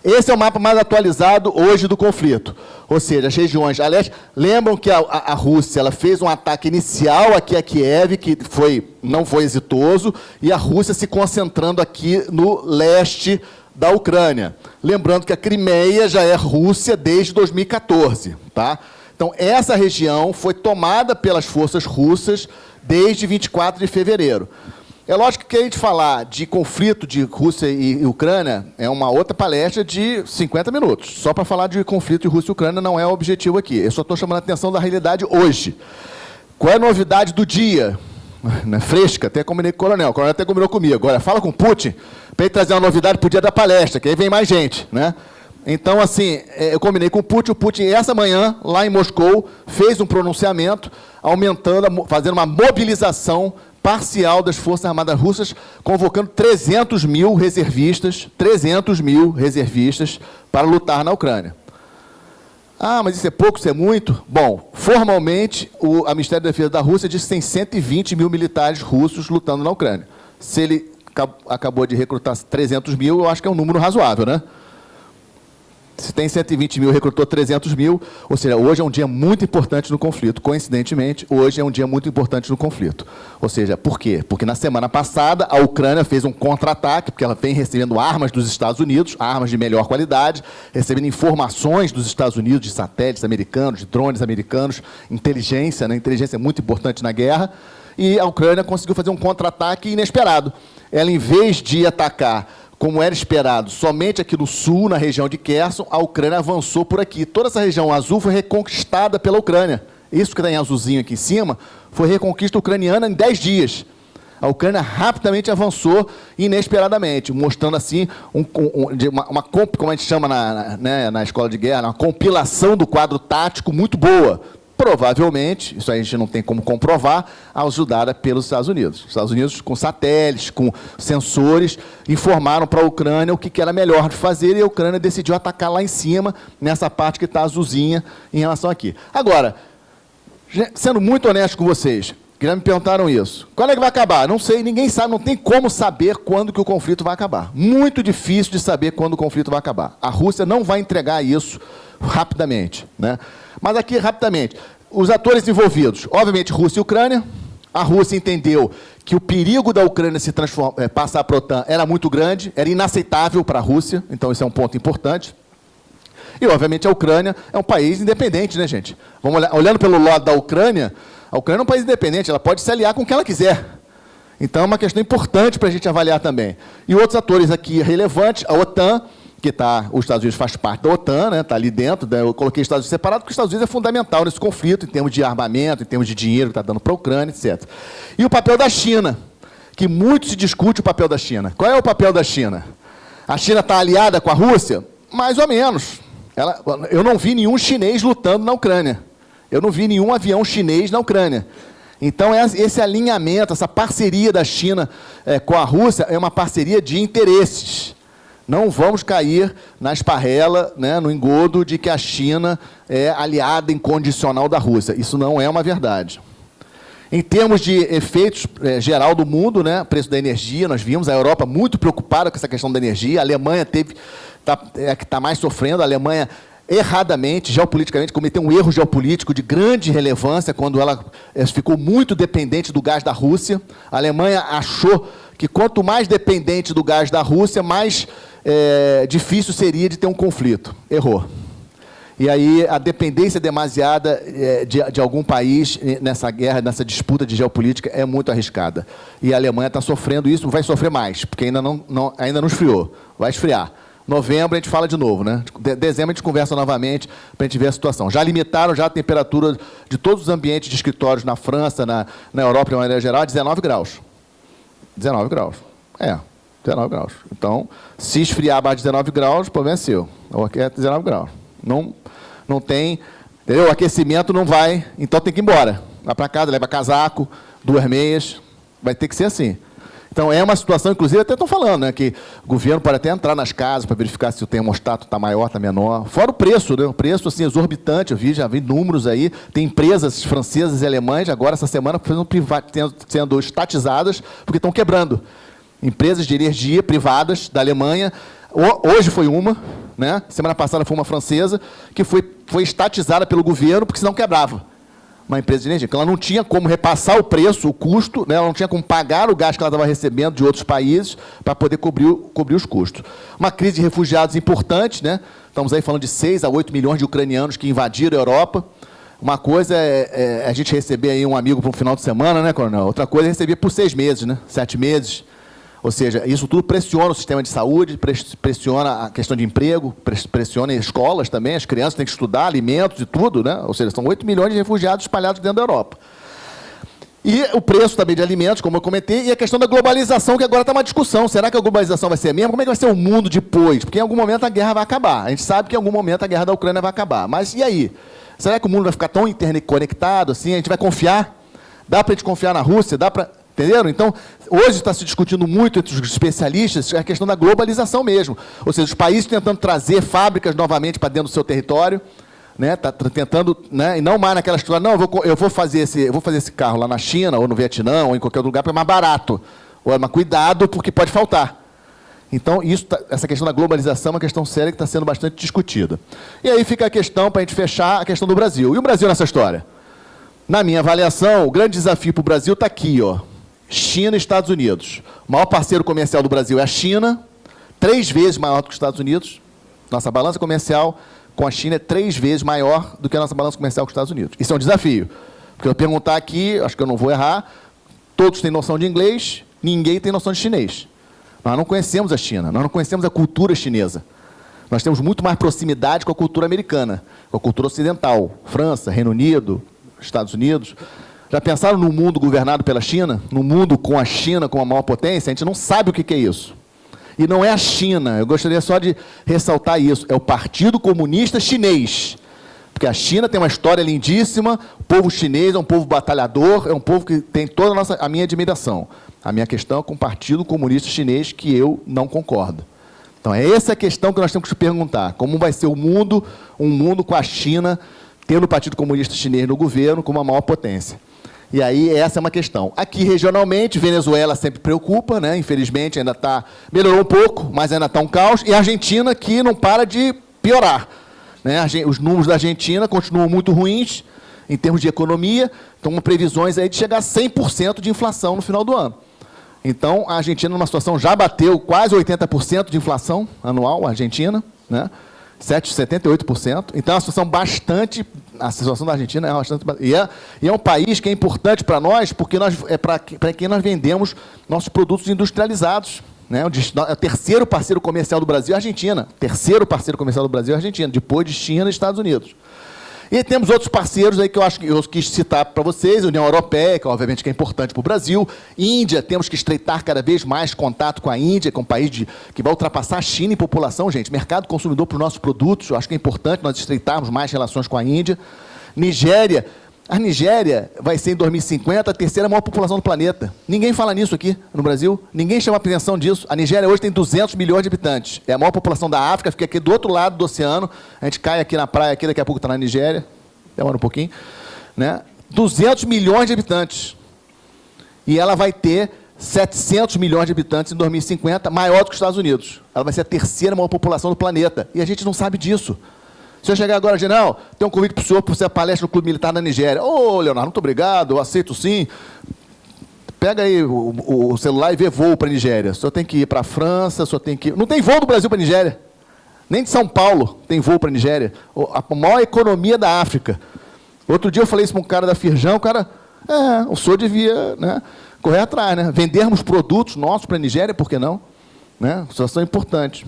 Esse é o mapa mais atualizado hoje do conflito. Ou seja, as regiões a leste... Lembram que a, a, a, Rússia ela fez um ataque inicial aqui a Kiev, que foi, não foi exitoso, e a Rússia se concentrando aqui no leste da Ucrânia. Lembrando que a Crimeia já é Rússia desde 2014. Tá? Então, essa região foi tomada pelas forças russas desde 24 de fevereiro. É lógico que a gente falar de conflito de Rússia e Ucrânia é uma outra palestra de 50 minutos. Só para falar de conflito de Rússia e Ucrânia não é o objetivo aqui. Eu só estou chamando a atenção da realidade hoje. Qual é a novidade do dia? Né, fresca, até combinei com o coronel. O coronel até combinou comigo. Agora, fala com o Putin para ele trazer uma novidade para o dia da palestra, que aí vem mais gente. Né? Então, assim, é, eu combinei com o Putin. O Putin, essa manhã, lá em Moscou, fez um pronunciamento aumentando, fazendo uma mobilização parcial das Forças Armadas Russas, convocando 300 mil reservistas, 300 mil reservistas para lutar na Ucrânia. Ah, mas isso é pouco, isso é muito? Bom, formalmente, o a Ministério da Defesa da Rússia diz que tem 120 mil militares russos lutando na Ucrânia. Se ele acabou de recrutar 300 mil, eu acho que é um número razoável, né? Se tem 120 mil, recrutou 300 mil. Ou seja, hoje é um dia muito importante no conflito. Coincidentemente, hoje é um dia muito importante no conflito. Ou seja, por quê? Porque na semana passada, a Ucrânia fez um contra-ataque, porque ela vem recebendo armas dos Estados Unidos, armas de melhor qualidade, recebendo informações dos Estados Unidos, de satélites americanos, de drones americanos, inteligência, né? inteligência é muito importante na guerra. E a Ucrânia conseguiu fazer um contra-ataque inesperado. Ela, em vez de atacar como era esperado, somente aqui no sul, na região de Kherson, a Ucrânia avançou por aqui. Toda essa região azul foi reconquistada pela Ucrânia. Isso que está em azulzinho aqui em cima foi reconquista ucraniana em 10 dias. A Ucrânia rapidamente avançou inesperadamente, mostrando assim um, um, uma, uma, como a gente chama na, na, né, na escola de guerra, uma compilação do quadro tático muito boa provavelmente, isso a gente não tem como comprovar, ajudada pelos Estados Unidos. Os Estados Unidos, com satélites, com sensores, informaram para a Ucrânia o que era melhor de fazer e a Ucrânia decidiu atacar lá em cima, nessa parte que está azulzinha em relação aqui. Agora, sendo muito honesto com vocês, que já me perguntaram isso. Quando é que vai acabar? Não sei, ninguém sabe, não tem como saber quando que o conflito vai acabar. Muito difícil de saber quando o conflito vai acabar. A Rússia não vai entregar isso rapidamente. Né? Mas aqui, rapidamente, os atores envolvidos, obviamente, Rússia e Ucrânia. A Rússia entendeu que o perigo da Ucrânia se é, passar para a OTAN era muito grande, era inaceitável para a Rússia, então isso é um ponto importante. E, obviamente, a Ucrânia é um país independente, né, gente? Vamos olhar, olhando pelo lado da Ucrânia, a Ucrânia é um país independente, ela pode se aliar com o que ela quiser. Então, é uma questão importante para a gente avaliar também. E outros atores aqui relevantes, a OTAN, que tá, os Estados Unidos faz parte da OTAN, está né, tá ali dentro, né, eu coloquei os Estados Unidos separado, porque os Estados Unidos é fundamental nesse conflito, em termos de armamento, em termos de dinheiro que está dando para a Ucrânia, etc. E o papel da China, que muito se discute o papel da China. Qual é o papel da China? A China está aliada com a Rússia? Mais ou menos. Ela, eu não vi nenhum chinês lutando na Ucrânia. Eu não vi nenhum avião chinês na Ucrânia. Então, esse alinhamento, essa parceria da China é, com a Rússia é uma parceria de interesses. Não vamos cair na esparrela, né, no engodo de que a China é aliada incondicional da Rússia. Isso não é uma verdade. Em termos de efeitos é, geral do mundo, né, preço da energia, nós vimos a Europa muito preocupada com essa questão da energia. A Alemanha teve, tá, é que está mais sofrendo. A Alemanha erradamente, geopoliticamente, cometeu um erro geopolítico de grande relevância quando ela é, ficou muito dependente do gás da Rússia. A Alemanha achou que quanto mais dependente do gás da Rússia, mais é, difícil seria de ter um conflito. Errou. E aí a dependência demasiada é, de, de, algum país nessa guerra, nessa disputa de geopolítica é muito arriscada. E a Alemanha está sofrendo isso, vai sofrer mais, porque ainda não, não, ainda não esfriou. Vai esfriar. Novembro a gente fala de novo, né? De, dezembro a gente conversa novamente para a gente ver a situação. Já limitaram já a temperatura de todos os ambientes de escritórios na França, na, na Europa de maneira geral, a 19 graus. 19 graus. É, 19 graus. Então, se esfriar abaixo de 19 graus, o problema é seu. Ou aqui é 19 graus. Não, não tem... Entendeu? O aquecimento não vai... Então, tem que ir embora. Vai para casa, leva casaco, duas meias. Vai ter que ser assim. Então, é uma situação, inclusive, até estão falando, né, que o governo pode até entrar nas casas para verificar se o termostato está maior, está menor. Fora o preço, né? O preço, assim, exorbitante. Eu vi, já vi números aí. Tem empresas francesas e alemães, agora, essa semana, sendo, sendo estatizadas, porque estão quebrando empresas de energia privadas da Alemanha. Hoje foi uma, né? semana passada foi uma francesa, que foi, foi estatizada pelo governo, porque senão quebrava. Uma empresa de energia. Ela não tinha como repassar o preço, o custo, né? ela não tinha como pagar o gás que ela estava recebendo de outros países para poder cobrir, cobrir os custos. Uma crise de refugiados importante, né? estamos aí falando de 6 a 8 milhões de ucranianos que invadiram a Europa. Uma coisa é, é a gente receber aí um amigo para um final de semana, né, Coronel? Outra coisa é receber por seis meses, né? sete meses. Ou seja, isso tudo pressiona o sistema de saúde, pressiona a questão de emprego, pressiona escolas também, as crianças têm que estudar, alimentos e tudo, né? Ou seja, são 8 milhões de refugiados espalhados dentro da Europa. E o preço também de alimentos, como eu comentei, e a questão da globalização, que agora está uma discussão. Será que a globalização vai ser a mesma? Como é que vai ser o mundo depois? Porque em algum momento a guerra vai acabar. A gente sabe que em algum momento a guerra da Ucrânia vai acabar. Mas e aí? Será que o mundo vai ficar tão interconectado assim? A gente vai confiar? Dá para a gente confiar na Rússia? Dá para... Entenderam? Então, hoje está se discutindo muito entre os especialistas a questão da globalização mesmo. Ou seja, os países tentando trazer fábricas novamente para dentro do seu território, né? Tá tentando, né? E não mais naquela história, não, eu vou, eu vou fazer esse, eu vou fazer esse carro lá na China ou no Vietnã ou em qualquer lugar porque é mais barato. Ou é mas cuidado porque pode faltar. Então, isso, tá, essa questão da globalização é uma questão séria que está sendo bastante discutida. E aí fica a questão, para a gente fechar, a questão do Brasil. E o Brasil nessa história? Na minha avaliação, o grande desafio para o Brasil está aqui, ó. China e Estados Unidos. O maior parceiro comercial do Brasil é a China, três vezes maior do que os Estados Unidos. Nossa balança comercial com a China é três vezes maior do que a nossa balança comercial com os Estados Unidos. Isso é um desafio. Porque eu perguntar aqui, acho que eu não vou errar, todos têm noção de inglês, ninguém tem noção de chinês. Nós não conhecemos a China, nós não conhecemos a cultura chinesa. Nós temos muito mais proximidade com a cultura americana, com a cultura ocidental, França, Reino Unido, Estados Unidos. Já pensaram no mundo governado pela China? No mundo com a China como a maior potência? A gente não sabe o que é isso. E não é a China, eu gostaria só de ressaltar isso, é o Partido Comunista Chinês. Porque a China tem uma história lindíssima, o povo chinês é um povo batalhador, é um povo que tem toda a, nossa, a minha admiração. A minha questão é com o Partido Comunista Chinês, que eu não concordo. Então, é essa a questão que nós temos que perguntar. Como vai ser o mundo, um mundo com a China, tendo o Partido Comunista Chinês no governo como a maior potência. E aí, essa é uma questão. Aqui, regionalmente, Venezuela sempre preocupa, né? infelizmente, ainda está... Melhorou um pouco, mas ainda está um caos. E a Argentina, que não para de piorar. Né? Os números da Argentina continuam muito ruins, em termos de economia, estão previsões aí de chegar a 100% de inflação no final do ano. Então, a Argentina, numa situação, já bateu quase 80% de inflação anual, a Argentina, né? 7,78%. Então, é uma situação bastante... A situação da Argentina é bastante... E é, e é um país que é importante para nós, porque nós, é para quem nós vendemos nossos produtos industrializados. Né? O, o terceiro parceiro comercial do Brasil é a Argentina. Terceiro parceiro comercial do Brasil é a Argentina, depois de China e Estados Unidos. E temos outros parceiros aí que eu acho que eu quis citar para vocês, União Europeia, que obviamente que é importante para o Brasil, Índia, temos que estreitar cada vez mais contato com a Índia, que é um país de, que vai ultrapassar a China em população, gente. Mercado consumidor para os nossos produtos, eu acho que é importante nós estreitarmos mais relações com a Índia. Nigéria, a Nigéria vai ser, em 2050, a terceira maior população do planeta. Ninguém fala nisso aqui no Brasil. Ninguém chama atenção disso. A Nigéria hoje tem 200 milhões de habitantes. É a maior população da África, fica aqui do outro lado do oceano. A gente cai aqui na praia, aqui, daqui a pouco está na Nigéria. Demora um pouquinho. Né? 200 milhões de habitantes. E ela vai ter 700 milhões de habitantes em 2050, maior do que os Estados Unidos. Ela vai ser a terceira maior população do planeta. E a gente não sabe disso. Se eu chegar agora, general, tem um convite para o senhor para você palestra no Clube Militar da Nigéria. Ô, oh, Leonardo, muito obrigado, aceito sim. Pega aí o, o celular e vê voo para a Nigéria. Senhor tem que ir para a França, senhor tem que. Não tem voo do Brasil para a Nigéria. Nem de São Paulo tem voo para a Nigéria. A maior economia da África. Outro dia eu falei isso para um cara da Firjão, o cara... É, o senhor devia né, correr atrás, né? Vendermos produtos nossos para a Nigéria, por que não? Né? Situação importante.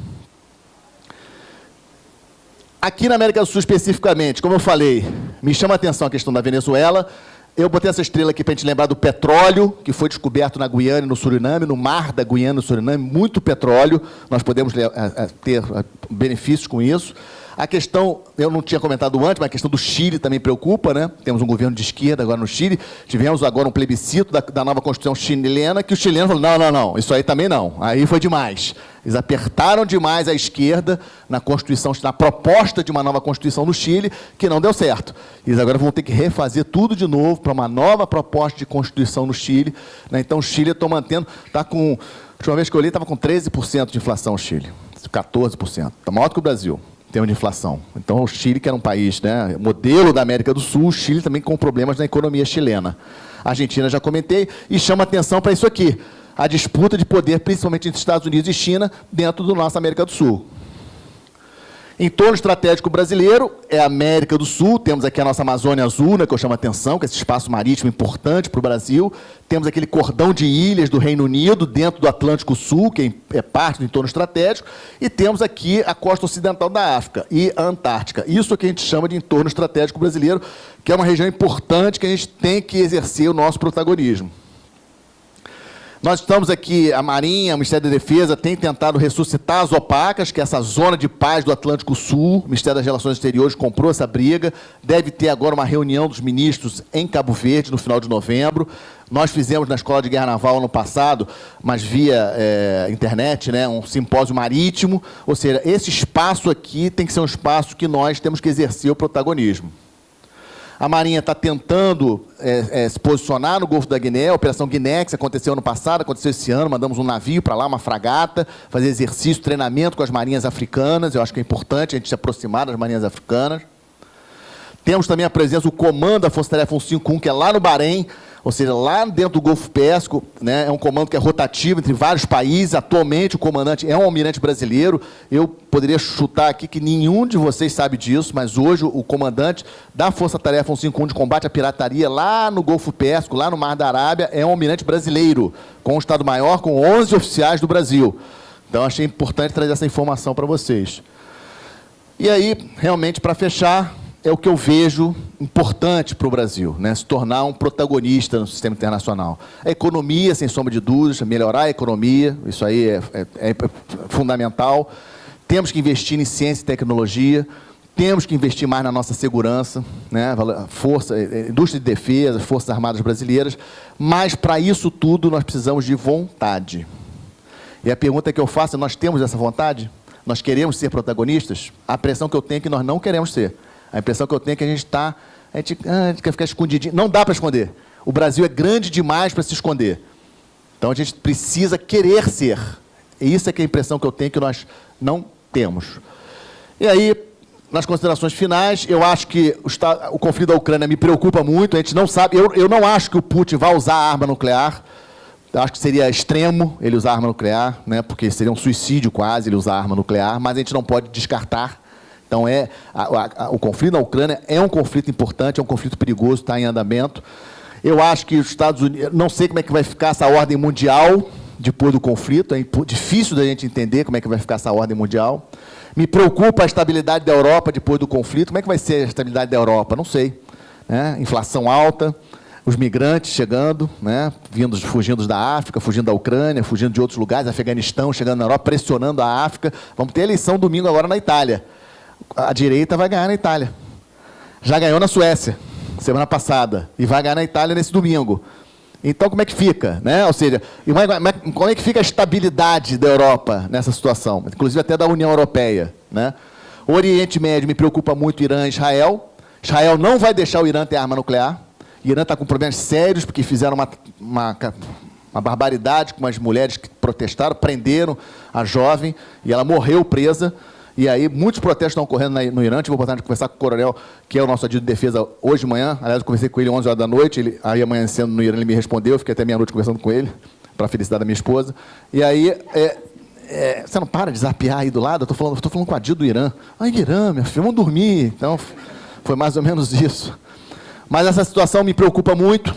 Aqui na América do Sul, especificamente, como eu falei, me chama a atenção a questão da Venezuela. Eu botei essa estrela aqui para a gente lembrar do petróleo, que foi descoberto na Guiana e no Suriname, no mar da Guiana e no Suriname, muito petróleo. Nós podemos eh, eh, ter eh, benefícios com isso. A questão, eu não tinha comentado antes, mas a questão do Chile também preocupa, né? Temos um governo de esquerda agora no Chile. Tivemos agora um plebiscito da, da nova Constituição chilena, que o chileno falou, não, não, não, isso aí também não. Aí foi demais. Eles apertaram demais a esquerda na Constituição, na proposta de uma nova Constituição no Chile, que não deu certo. Eles agora vão ter que refazer tudo de novo para uma nova proposta de Constituição no Chile. Né? Então, o Chile, estou mantendo, está com... A última vez que eu olhei, estava com 13% de inflação o Chile. 14%. Está maior do que o Brasil termos de inflação. Então, o Chile, que era um país né, modelo da América do Sul, o Chile também com problemas na economia chilena. A Argentina, já comentei, e chama atenção para isso aqui, a disputa de poder, principalmente entre Estados Unidos e China, dentro da nossa América do Sul. Entorno estratégico brasileiro é a América do Sul. Temos aqui a nossa Amazônia Azul, né, que eu chamo a atenção, que é esse espaço marítimo importante para o Brasil. Temos aquele cordão de ilhas do Reino Unido, dentro do Atlântico Sul, que é parte do entorno estratégico. E temos aqui a costa ocidental da África e a Antártica. Isso que a gente chama de entorno estratégico brasileiro, que é uma região importante que a gente tem que exercer o nosso protagonismo. Nós estamos aqui, a Marinha, o Ministério da Defesa tem tentado ressuscitar as opacas, que é essa zona de paz do Atlântico Sul. O Ministério das Relações Exteriores comprou essa briga. Deve ter agora uma reunião dos ministros em Cabo Verde, no final de novembro. Nós fizemos na Escola de Guerra Naval ano passado, mas via é, internet, né, um simpósio marítimo. Ou seja, esse espaço aqui tem que ser um espaço que nós temos que exercer o protagonismo. A Marinha está tentando é, é, se posicionar no Golfo da Guiné. A Operação Guiné, que aconteceu ano passado, aconteceu esse ano. Mandamos um navio para lá, uma fragata, fazer exercício, treinamento com as marinhas africanas. Eu acho que é importante a gente se aproximar das marinhas africanas. Temos também a presença do comando da Força Tarefa 151, que é lá no Bahrein, ou seja, lá dentro do Golfo Pérsico, né, é um comando que é rotativo entre vários países. Atualmente, o comandante é um almirante brasileiro. Eu poderia chutar aqui que nenhum de vocês sabe disso, mas hoje o comandante da Força Tarefa 151 de combate à pirataria lá no Golfo Pérsico, lá no Mar da Arábia, é um almirante brasileiro, com um Estado-Maior, com 11 oficiais do Brasil. Então, achei importante trazer essa informação para vocês. E aí, realmente, para fechar, é o que eu vejo importante para o Brasil, né? se tornar um protagonista no sistema internacional. A economia, sem sombra de dúvidas, melhorar a economia, isso aí é, é, é fundamental. Temos que investir em ciência e tecnologia, temos que investir mais na nossa segurança, né? Força, é, é, indústria de defesa, Forças Armadas Brasileiras, mas para isso tudo nós precisamos de vontade. E a pergunta que eu faço é, nós temos essa vontade? Nós queremos ser protagonistas? A pressão que eu tenho é que nós não queremos ser. A impressão que eu tenho é que a gente está. A gente, ah, a gente quer ficar escondidinho. Não dá para esconder. O Brasil é grande demais para se esconder. Então a gente precisa querer ser. E isso é que é a impressão que eu tenho que nós não temos. E aí, nas considerações finais, eu acho que o, o conflito da Ucrânia me preocupa muito. A gente não sabe. Eu, eu não acho que o Putin vai usar arma nuclear. Eu acho que seria extremo ele usar arma nuclear, né, porque seria um suicídio quase ele usar arma nuclear, mas a gente não pode descartar. Então, é, a, a, o conflito na Ucrânia é um conflito importante, é um conflito perigoso, está em andamento. Eu acho que os Estados Unidos... Não sei como é que vai ficar essa ordem mundial depois do conflito, é difícil da gente entender como é que vai ficar essa ordem mundial. Me preocupa a estabilidade da Europa depois do conflito. Como é que vai ser a estabilidade da Europa? Não sei. Né? Inflação alta, os migrantes chegando, né? Fugindo da África, fugindo da Ucrânia, fugindo de outros lugares, Afeganistão, chegando na Europa, pressionando a África. Vamos ter eleição domingo agora na Itália a direita vai ganhar na Itália. Já ganhou na Suécia, semana passada, e vai ganhar na Itália nesse domingo. Então, como é que fica? Né? Ou seja, como é que fica a estabilidade da Europa nessa situação? Inclusive até da União Europeia. Né? O Oriente Médio me preocupa muito Irã e Israel. Israel não vai deixar o Irã ter arma nuclear. O Irã está com problemas sérios, porque fizeram uma, uma, uma barbaridade com as mulheres que protestaram, prenderam a jovem, e ela morreu presa. E aí, muitos protestos estão ocorrendo no Irã. Tive a de conversar com o coronel, que é o nosso adido de defesa, hoje de manhã. Aliás, eu conversei com ele 11 horas da noite. Ele, aí, amanhecendo no Irã, ele me respondeu. Fiquei até meia-noite conversando com ele, para a felicidade da minha esposa. E aí, é, é, você não para de zapear aí do lado? Eu estou falando, falando com a Dil do Irã. Ah, Irã, meu filho, vamos dormir. Então, foi mais ou menos isso. Mas essa situação me preocupa muito,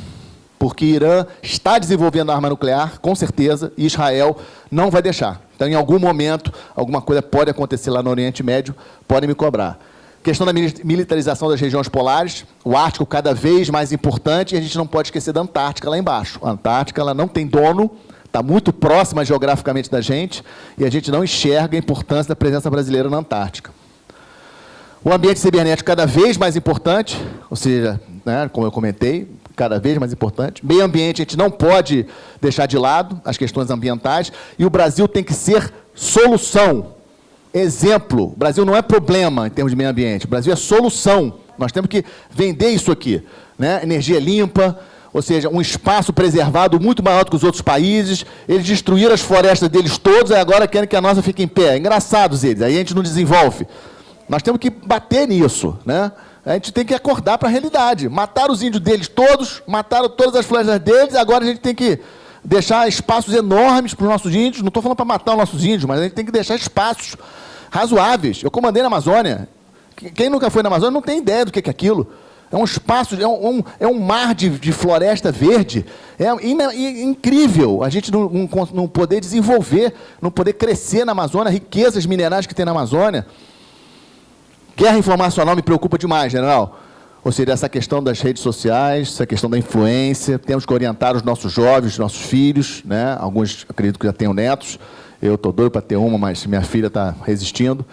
porque Irã está desenvolvendo arma nuclear, com certeza, e Israel não vai deixar. Então, em algum momento, alguma coisa pode acontecer lá no Oriente Médio, podem me cobrar. Questão da militarização das regiões polares, o Ártico cada vez mais importante, e a gente não pode esquecer da Antártica lá embaixo. A Antártica ela não tem dono, está muito próxima geograficamente da gente, e a gente não enxerga a importância da presença brasileira na Antártica. O ambiente cibernético cada vez mais importante, ou seja, né, como eu comentei, cada vez mais importante. Meio ambiente a gente não pode deixar de lado, as questões ambientais, e o Brasil tem que ser solução. Exemplo, o Brasil não é problema em termos de meio ambiente, o Brasil é solução. Nós temos que vender isso aqui. Né? Energia limpa, ou seja, um espaço preservado muito maior do que os outros países. Eles destruíram as florestas deles todos e agora querem que a nossa fique em pé. Engraçados eles, aí a gente não desenvolve. Nós temos que bater nisso. Né? A gente tem que acordar para a realidade. Mataram os índios deles todos, mataram todas as florestas deles, agora a gente tem que deixar espaços enormes para os nossos índios. Não estou falando para matar os nossos índios, mas a gente tem que deixar espaços razoáveis. Eu comandei na Amazônia. Quem nunca foi na Amazônia não tem ideia do que é aquilo. É um espaço, é um, é um mar de, de, floresta verde. É incrível a gente não, não, não, poder desenvolver, não poder crescer na Amazônia, riquezas minerais que tem na Amazônia. Guerra informacional me preocupa demais, general. Ou seja, essa questão das redes sociais, essa questão da influência, temos que orientar os nossos jovens, os nossos filhos, né? alguns acredito que já tenham netos, eu estou doido para ter uma, mas minha filha está resistindo.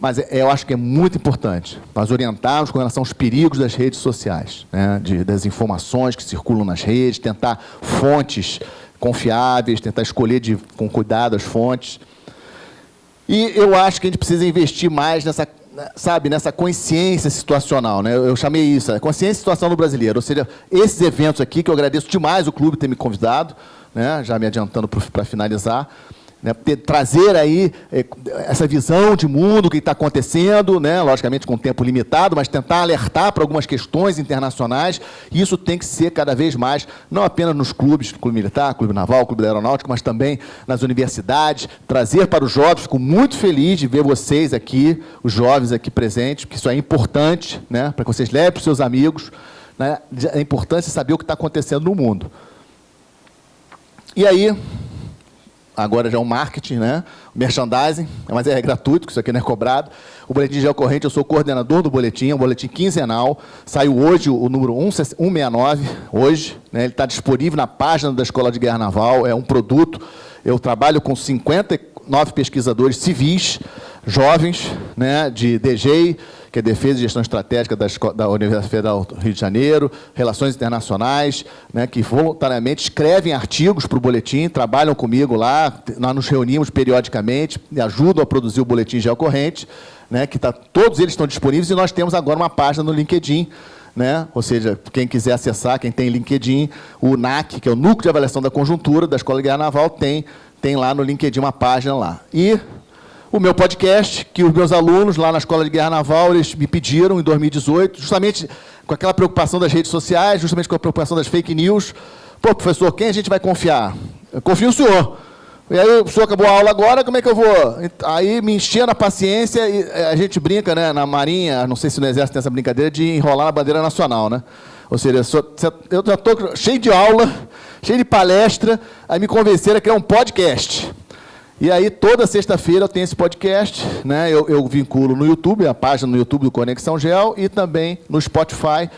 Mas é, eu acho que é muito importante nós orientarmos com relação aos perigos das redes sociais, né? De, das informações que circulam nas redes, tentar fontes confiáveis, tentar escolher de, com cuidado as fontes. E eu acho que a gente precisa investir mais nessa, sabe, nessa consciência situacional, né? Eu chamei isso, a consciência situacional do brasileiro. Ou seja, esses eventos aqui, que eu agradeço demais o clube ter me convidado, né? já me adiantando para finalizar, né, ter, trazer aí é, essa visão de mundo, que está acontecendo, né, logicamente com tempo limitado, mas tentar alertar para algumas questões internacionais. Isso tem que ser cada vez mais, não apenas nos clubes, Clube Militar, Clube Naval, Clube da Aeronáutica, mas também nas universidades, trazer para os jovens. Fico muito feliz de ver vocês aqui, os jovens aqui presentes, porque isso é importante, né, para que vocês levem para os seus amigos, né, a importância de saber o que está acontecendo no mundo. E aí, agora já é um marketing, né? merchandising, mas é gratuito, isso aqui não é cobrado. O Boletim Geocorrente, eu sou coordenador do boletim, é um boletim quinzenal. Saiu hoje o número 169, hoje. Né? Ele está disponível na página da Escola de Guerra Naval, é um produto. Eu trabalho com 59 pesquisadores civis, jovens, né, de DG, que é Defesa e Gestão Estratégica da, da Universidade Federal do Rio de Janeiro, Relações Internacionais, né, que voluntariamente escrevem artigos para o boletim, trabalham comigo lá, nós nos reunimos periodicamente, me ajudam a produzir o boletim geocorrente, né, que tá, todos eles estão disponíveis, e nós temos agora uma página no LinkedIn, né? ou seja, quem quiser acessar, quem tem LinkedIn, o NAC, que é o Núcleo de Avaliação da Conjuntura da Escola de Guerra Naval, tem, tem lá no LinkedIn uma página lá. E o meu podcast, que os meus alunos lá na Escola de Guerra Naval, eles me pediram em 2018, justamente com aquela preocupação das redes sociais, justamente com a preocupação das fake news. Pô, professor, quem a gente vai confiar? Eu confio no senhor. E aí, o senhor acabou a aula agora, como é que eu vou? Aí me enchendo a paciência e eh, a gente brinca, né, na Marinha, não sei se no Exército tem essa brincadeira, de enrolar na bandeira nacional, né? Ou seja, eu já estou cheio de aula, cheio de palestra, aí me convenceram a criar um podcast. E aí, toda sexta-feira eu tenho esse podcast, né? Eu, eu, vinculo no YouTube, a página no YouTube do Conexão Gel, e também no Spotify.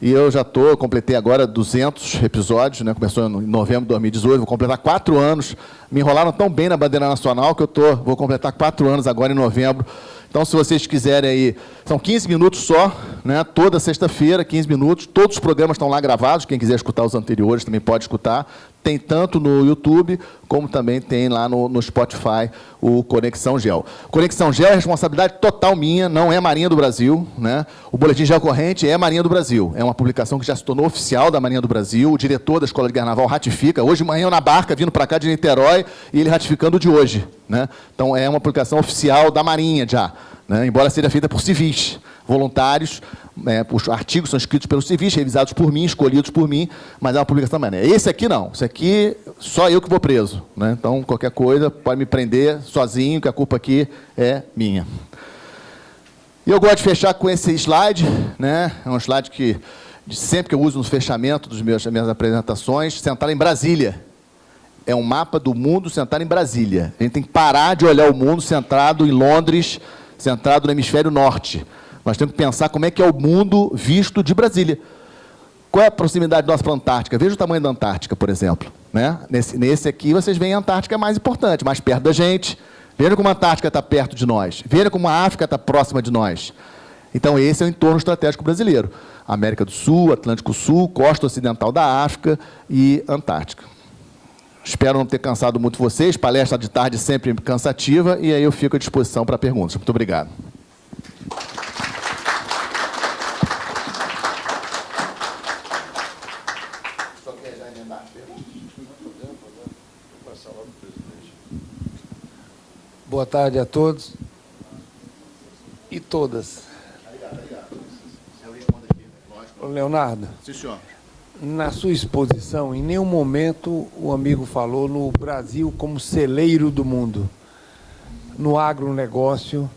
E eu já estou, completei agora 200 episódios, né? começou em novembro de 2018, vou completar quatro anos. Me enrolaram tão bem na bandeira nacional que eu tô, vou completar quatro anos agora em novembro. Então, se vocês quiserem aí, são 15 minutos só, né? toda sexta-feira, 15 minutos. Todos os programas estão lá gravados, quem quiser escutar os anteriores também pode escutar. Tem tanto no YouTube, como também tem lá no, no Spotify o Conexão Gel. Conexão Gel é responsabilidade total minha, não é Marinha do Brasil. Né? O Boletim Gel Corrente é Marinha do Brasil. É uma publicação que já se tornou oficial da Marinha do Brasil. O diretor da Escola de Guerra Naval ratifica. Hoje de manhã eu na barca, vindo para cá de Niterói, e ele ratificando de hoje. Né? Então, é uma publicação oficial da Marinha já, né? embora seja feita por civis voluntários, é, os artigos são escritos pelos civis, revisados por mim, escolhidos por mim, mas é uma publicação maneira. Esse aqui não, esse aqui só eu que vou preso. Né? Então, qualquer coisa pode me prender sozinho, que a culpa aqui é minha. E eu gosto de fechar com esse slide, né? é um slide que sempre que eu uso no fechamento das minhas apresentações, sentar em Brasília. É um mapa do mundo sentar em Brasília. A gente tem que parar de olhar o mundo centrado em Londres, centrado no hemisfério norte. Nós temos que pensar como é que é o mundo visto de Brasília. Qual é a proximidade nossa para a Antártica? Veja o tamanho da Antártica, por exemplo. Né? Nesse, nesse aqui, vocês veem a Antártica é mais importante, mais perto da gente. Veja como a Antártica está perto de nós. Veja como a África está próxima de nós. Então, esse é o entorno estratégico brasileiro. América do Sul, Atlântico Sul, costa ocidental da África e Antártica. Espero não ter cansado muito vocês. Palestra de tarde sempre cansativa. E aí eu fico à disposição para perguntas. Muito obrigado. Boa tarde a todos e todas. Leonardo. Sim, senhor. Na sua exposição, em nenhum momento o amigo falou no Brasil como celeiro do mundo. no agronegócio,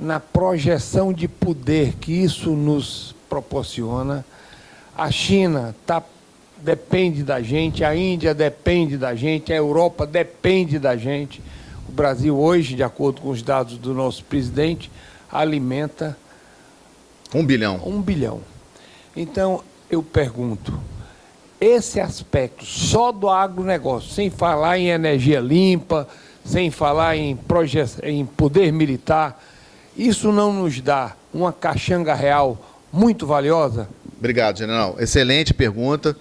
na projeção de poder que isso nos proporciona. A China tá, depende da gente, a Índia depende da gente, a Europa depende da gente. O Brasil hoje, de acordo com os dados do nosso presidente, alimenta... Um bilhão. Um bilhão. Então, eu pergunto, esse aspecto só do agronegócio, sem falar em energia limpa, sem falar em, em poder militar, isso não nos dá uma caixanga real muito valiosa? Obrigado, general. Excelente pergunta.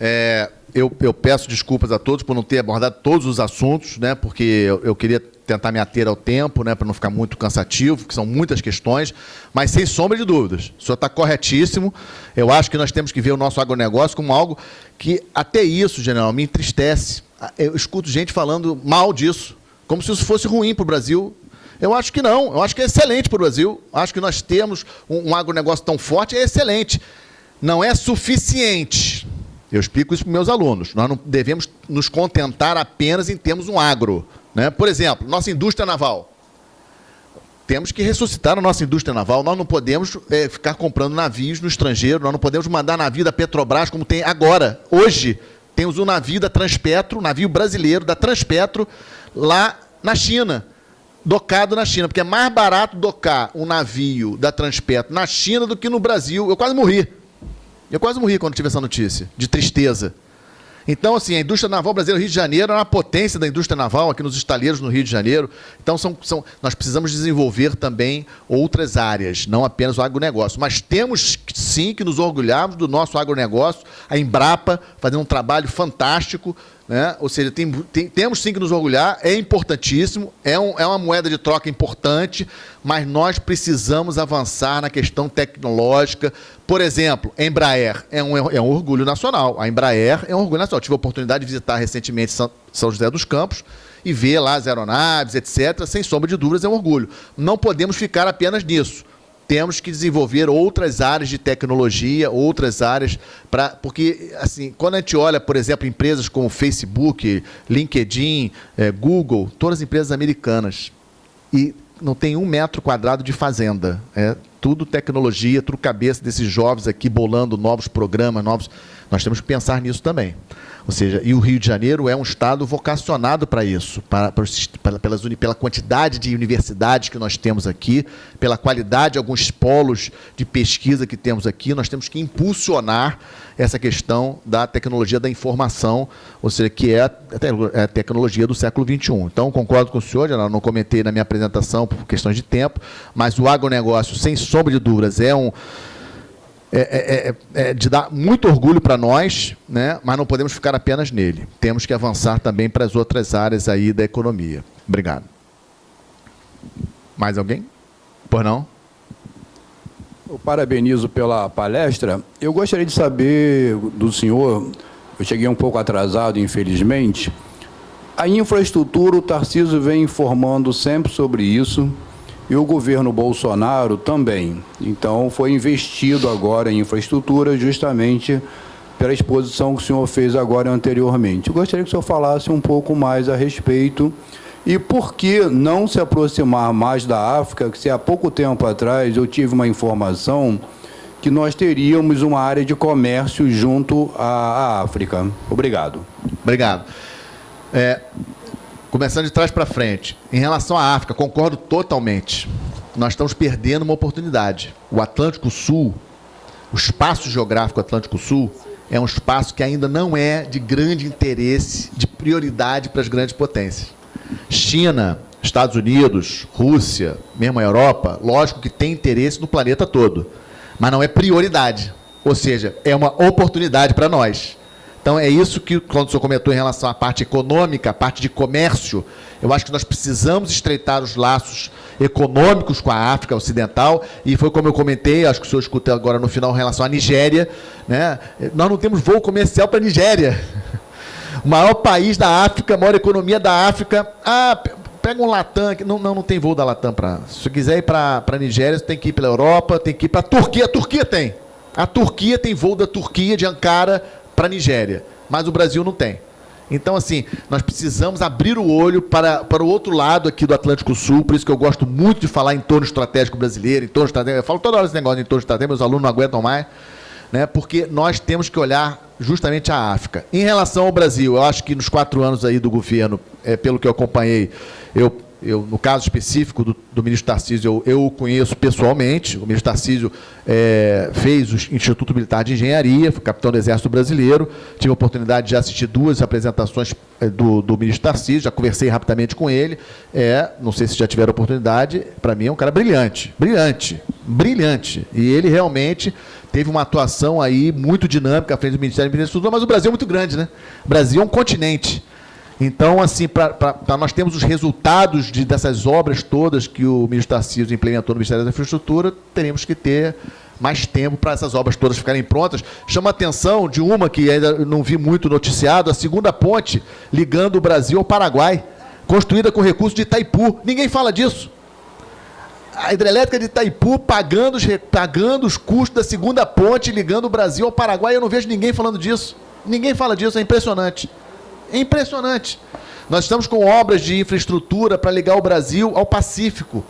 É, eu, eu, peço desculpas a todos por não ter abordado todos os assuntos, né, porque eu, eu queria tentar me ater ao tempo, né, para não ficar muito cansativo, que são muitas questões, mas sem sombra de dúvidas. O senhor está corretíssimo. Eu acho que nós temos que ver o nosso agronegócio como algo que, até isso, general, me entristece. Eu escuto gente falando mal disso, como se isso fosse ruim para o Brasil. Eu acho que não, eu acho que é excelente para o Brasil. Acho que nós temos um, um agronegócio tão forte, é excelente. Não é suficiente. Eu explico isso para meus alunos. Nós não devemos nos contentar apenas em termos um agro. Né? Por exemplo, nossa indústria naval. Temos que ressuscitar a nossa indústria naval. Nós não podemos é, ficar comprando navios no estrangeiro, nós não podemos mandar navio da Petrobras como tem agora. Hoje, temos um navio da Transpetro, um navio brasileiro da Transpetro, lá na China, docado na China, porque é mais barato docar um navio da Transpetro na China do que no Brasil. Eu quase morri. Eu quase morri quando tive essa notícia, de tristeza. Então, assim, a indústria naval brasileira Rio de Janeiro é uma potência da indústria naval aqui nos estaleiros no Rio de Janeiro. Então, são, são, nós precisamos desenvolver também outras áreas, não apenas o agronegócio. Mas temos sim que nos orgulharmos do nosso agronegócio, a Embrapa fazendo um trabalho fantástico né? Ou seja, tem, tem, temos sim que nos orgulhar, é importantíssimo, é, um, é uma moeda de troca importante, mas nós precisamos avançar na questão tecnológica. Por exemplo, Embraer é um, é um orgulho nacional. A Embraer é um orgulho nacional. tive a oportunidade de visitar recentemente São, São José dos Campos e ver lá as aeronaves, etc. Sem sombra de dúvidas, é um orgulho. Não podemos ficar apenas nisso temos que desenvolver outras áreas de tecnologia, outras áreas para porque assim quando a gente olha, por exemplo, empresas como Facebook, LinkedIn, é, Google, todas as empresas americanas e não tem um metro quadrado de fazenda, é tudo tecnologia, tudo cabeça desses jovens aqui bolando novos programas, novos. Nós temos que pensar nisso também. Ou seja, e o Rio de Janeiro é um estado vocacionado para isso, para, para, pelas, pela quantidade de universidades que nós temos aqui, pela qualidade de alguns polos de pesquisa que temos aqui, nós temos que impulsionar essa questão da tecnologia da informação, ou seja, que é a, é a tecnologia do século XXI. Então, concordo com o senhor, já não comentei na minha apresentação por questões de tempo, mas o agronegócio, sem sombra de dúvidas, é um é, é, é, é, de dar muito orgulho para nós, né? mas não podemos ficar apenas nele. Temos que avançar também para as outras áreas aí da economia. Obrigado. Mais alguém? Por não? Eu parabenizo pela palestra. Eu gostaria de saber do senhor, eu cheguei um pouco atrasado, infelizmente, a infraestrutura, o Tarcísio vem informando sempre sobre isso, e o governo Bolsonaro também. Então, foi investido agora em infraestrutura justamente pela exposição que o senhor fez agora anteriormente. Eu gostaria que o senhor falasse um pouco mais a respeito e por que não se aproximar mais da África, que se há pouco tempo atrás eu tive uma informação que nós teríamos uma área de comércio junto à, África. Obrigado. Obrigado. É, Começando de trás para frente. Em relação à África, concordo totalmente. Nós estamos perdendo uma oportunidade. O Atlântico Sul, o espaço geográfico Atlântico Sul, é um espaço que ainda não é de grande interesse, de prioridade para as grandes potências. China, Estados Unidos, Rússia, mesmo a Europa, lógico que tem interesse no planeta todo, mas não é prioridade. Ou seja, é uma oportunidade para nós. Então, é isso que, quando o senhor comentou em relação à parte econômica, à parte de comércio, eu acho que nós precisamos estreitar os laços econômicos com a África Ocidental, e foi como eu comentei, acho que o senhor escutou agora no final, em relação à Nigéria. Né? Nós não temos voo comercial para a Nigéria. O maior país da África, a maior economia da África. Ah, pega um Latam, não, não, não tem voo da Latam para. Se você quiser ir para a Nigéria, você tem que ir pela Europa, tem que ir para a Turquia. A Turquia tem. A Turquia tem voo da Turquia, de Ankara, para a Nigéria, mas o Brasil não tem. Então, assim, nós precisamos abrir o olho para, para o outro lado aqui do Atlântico Sul, por isso que eu gosto muito de falar em torno estratégico brasileiro, em torno estratégico. Eu falo toda hora esse negócio de entorno estratégico, meus alunos não aguentam mais, né? porque nós temos que olhar justamente a África. Em relação ao Brasil, eu acho que nos quatro anos aí do governo, é, pelo que eu acompanhei, eu eu, no caso específico do, do ministro Tarcísio, eu, eu, o conheço pessoalmente. O ministro Tarcísio é, fez o Instituto Militar de Engenharia, foi capitão do Exército Brasileiro. Tive a oportunidade de assistir duas apresentações é, do, do ministro Tarcísio, já conversei rapidamente com ele. É, não sei se já tiveram oportunidade, para mim é um cara brilhante, brilhante, brilhante. E ele realmente teve uma atuação aí muito dinâmica à frente do Ministério da Infraestrutura, mas o Brasil é muito grande, né? O Brasil é um continente. Então, assim, para nós termos os resultados de, dessas obras todas que o ministro Tarcísio implementou no Ministério da Infraestrutura, teremos que ter mais tempo para essas obras todas ficarem prontas. Chama a atenção de uma que ainda não vi muito noticiado, a segunda ponte ligando o Brasil ao Paraguai, construída com recursos de Itaipu. Ninguém fala disso. A hidrelétrica de Itaipu pagando os, pagando os custos da segunda ponte ligando o Brasil ao Paraguai. Eu não vejo ninguém falando disso. Ninguém fala disso, é impressionante. É impressionante. Nós estamos com obras de infraestrutura para ligar o Brasil ao Pacífico,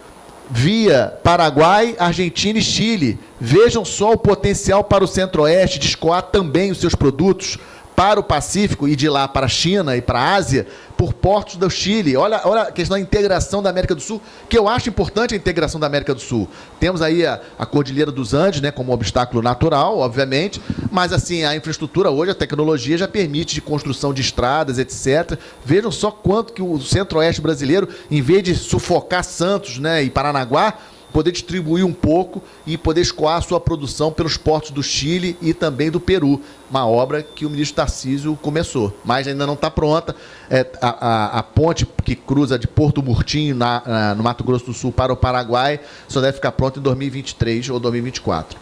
via Paraguai, Argentina e Chile. Vejam só o potencial para o Centro-Oeste de escoar também os seus produtos para o Pacífico e de lá para a China e para a Ásia por portos do Chile. Olha, olha a questão da integração da América do Sul, que eu acho importante a integração da América do Sul. Temos aí a, a Cordilheira dos Andes, né, como obstáculo natural, obviamente, mas assim, a infraestrutura hoje, a tecnologia já permite de construção de estradas, etc. Vejam só quanto que o centro-oeste brasileiro, em vez de sufocar Santos né, e Paranaguá, poder distribuir um pouco e poder escoar a sua produção pelos portos do Chile e também do Peru. Uma obra que o ministro Tarcísio começou, mas ainda não está pronta. É, a, a, a, ponte que cruza de Porto Murtinho, na, na, no Mato Grosso do Sul, para o Paraguai, só deve ficar pronta em 2023 ou 2024.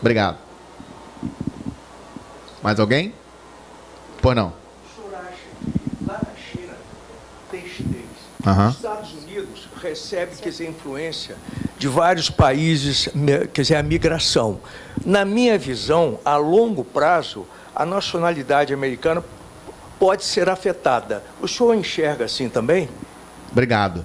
Obrigado. Mais alguém? Pois não. Na China, textéis, uhum. Estados Unidos recebe quer dizer, influência de vários países, quer dizer, a migração. Na minha visão, a longo prazo, a nacionalidade americana pode ser afetada. O senhor enxerga assim também? Obrigado.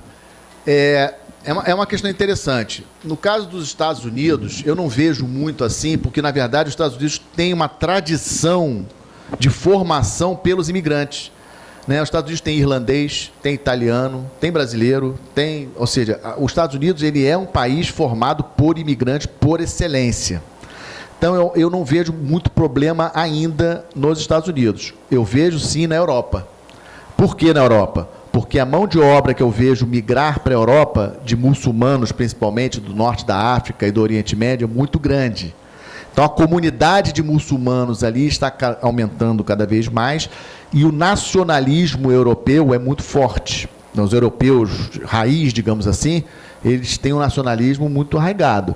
É, é, uma, é uma questão interessante. No caso dos Estados Unidos, eu não vejo muito assim, porque, na verdade, os Estados Unidos têm uma tradição de formação pelos imigrantes. Né? Os Estados Unidos tem irlandês, tem italiano, tem brasileiro, tem, ou seja, os Estados Unidos ele é um país formado por imigrantes por excelência. Então eu, eu não vejo muito problema ainda nos Estados Unidos. Eu vejo sim na Europa. Por que na Europa? Porque a mão de obra que eu vejo migrar para a Europa, de muçulmanos principalmente, do norte da África e do Oriente Médio, é muito grande. Então a comunidade de muçulmanos ali está aumentando cada vez mais e o nacionalismo europeu é muito forte. Então, os europeus raiz, digamos assim, eles têm um nacionalismo muito arraigado.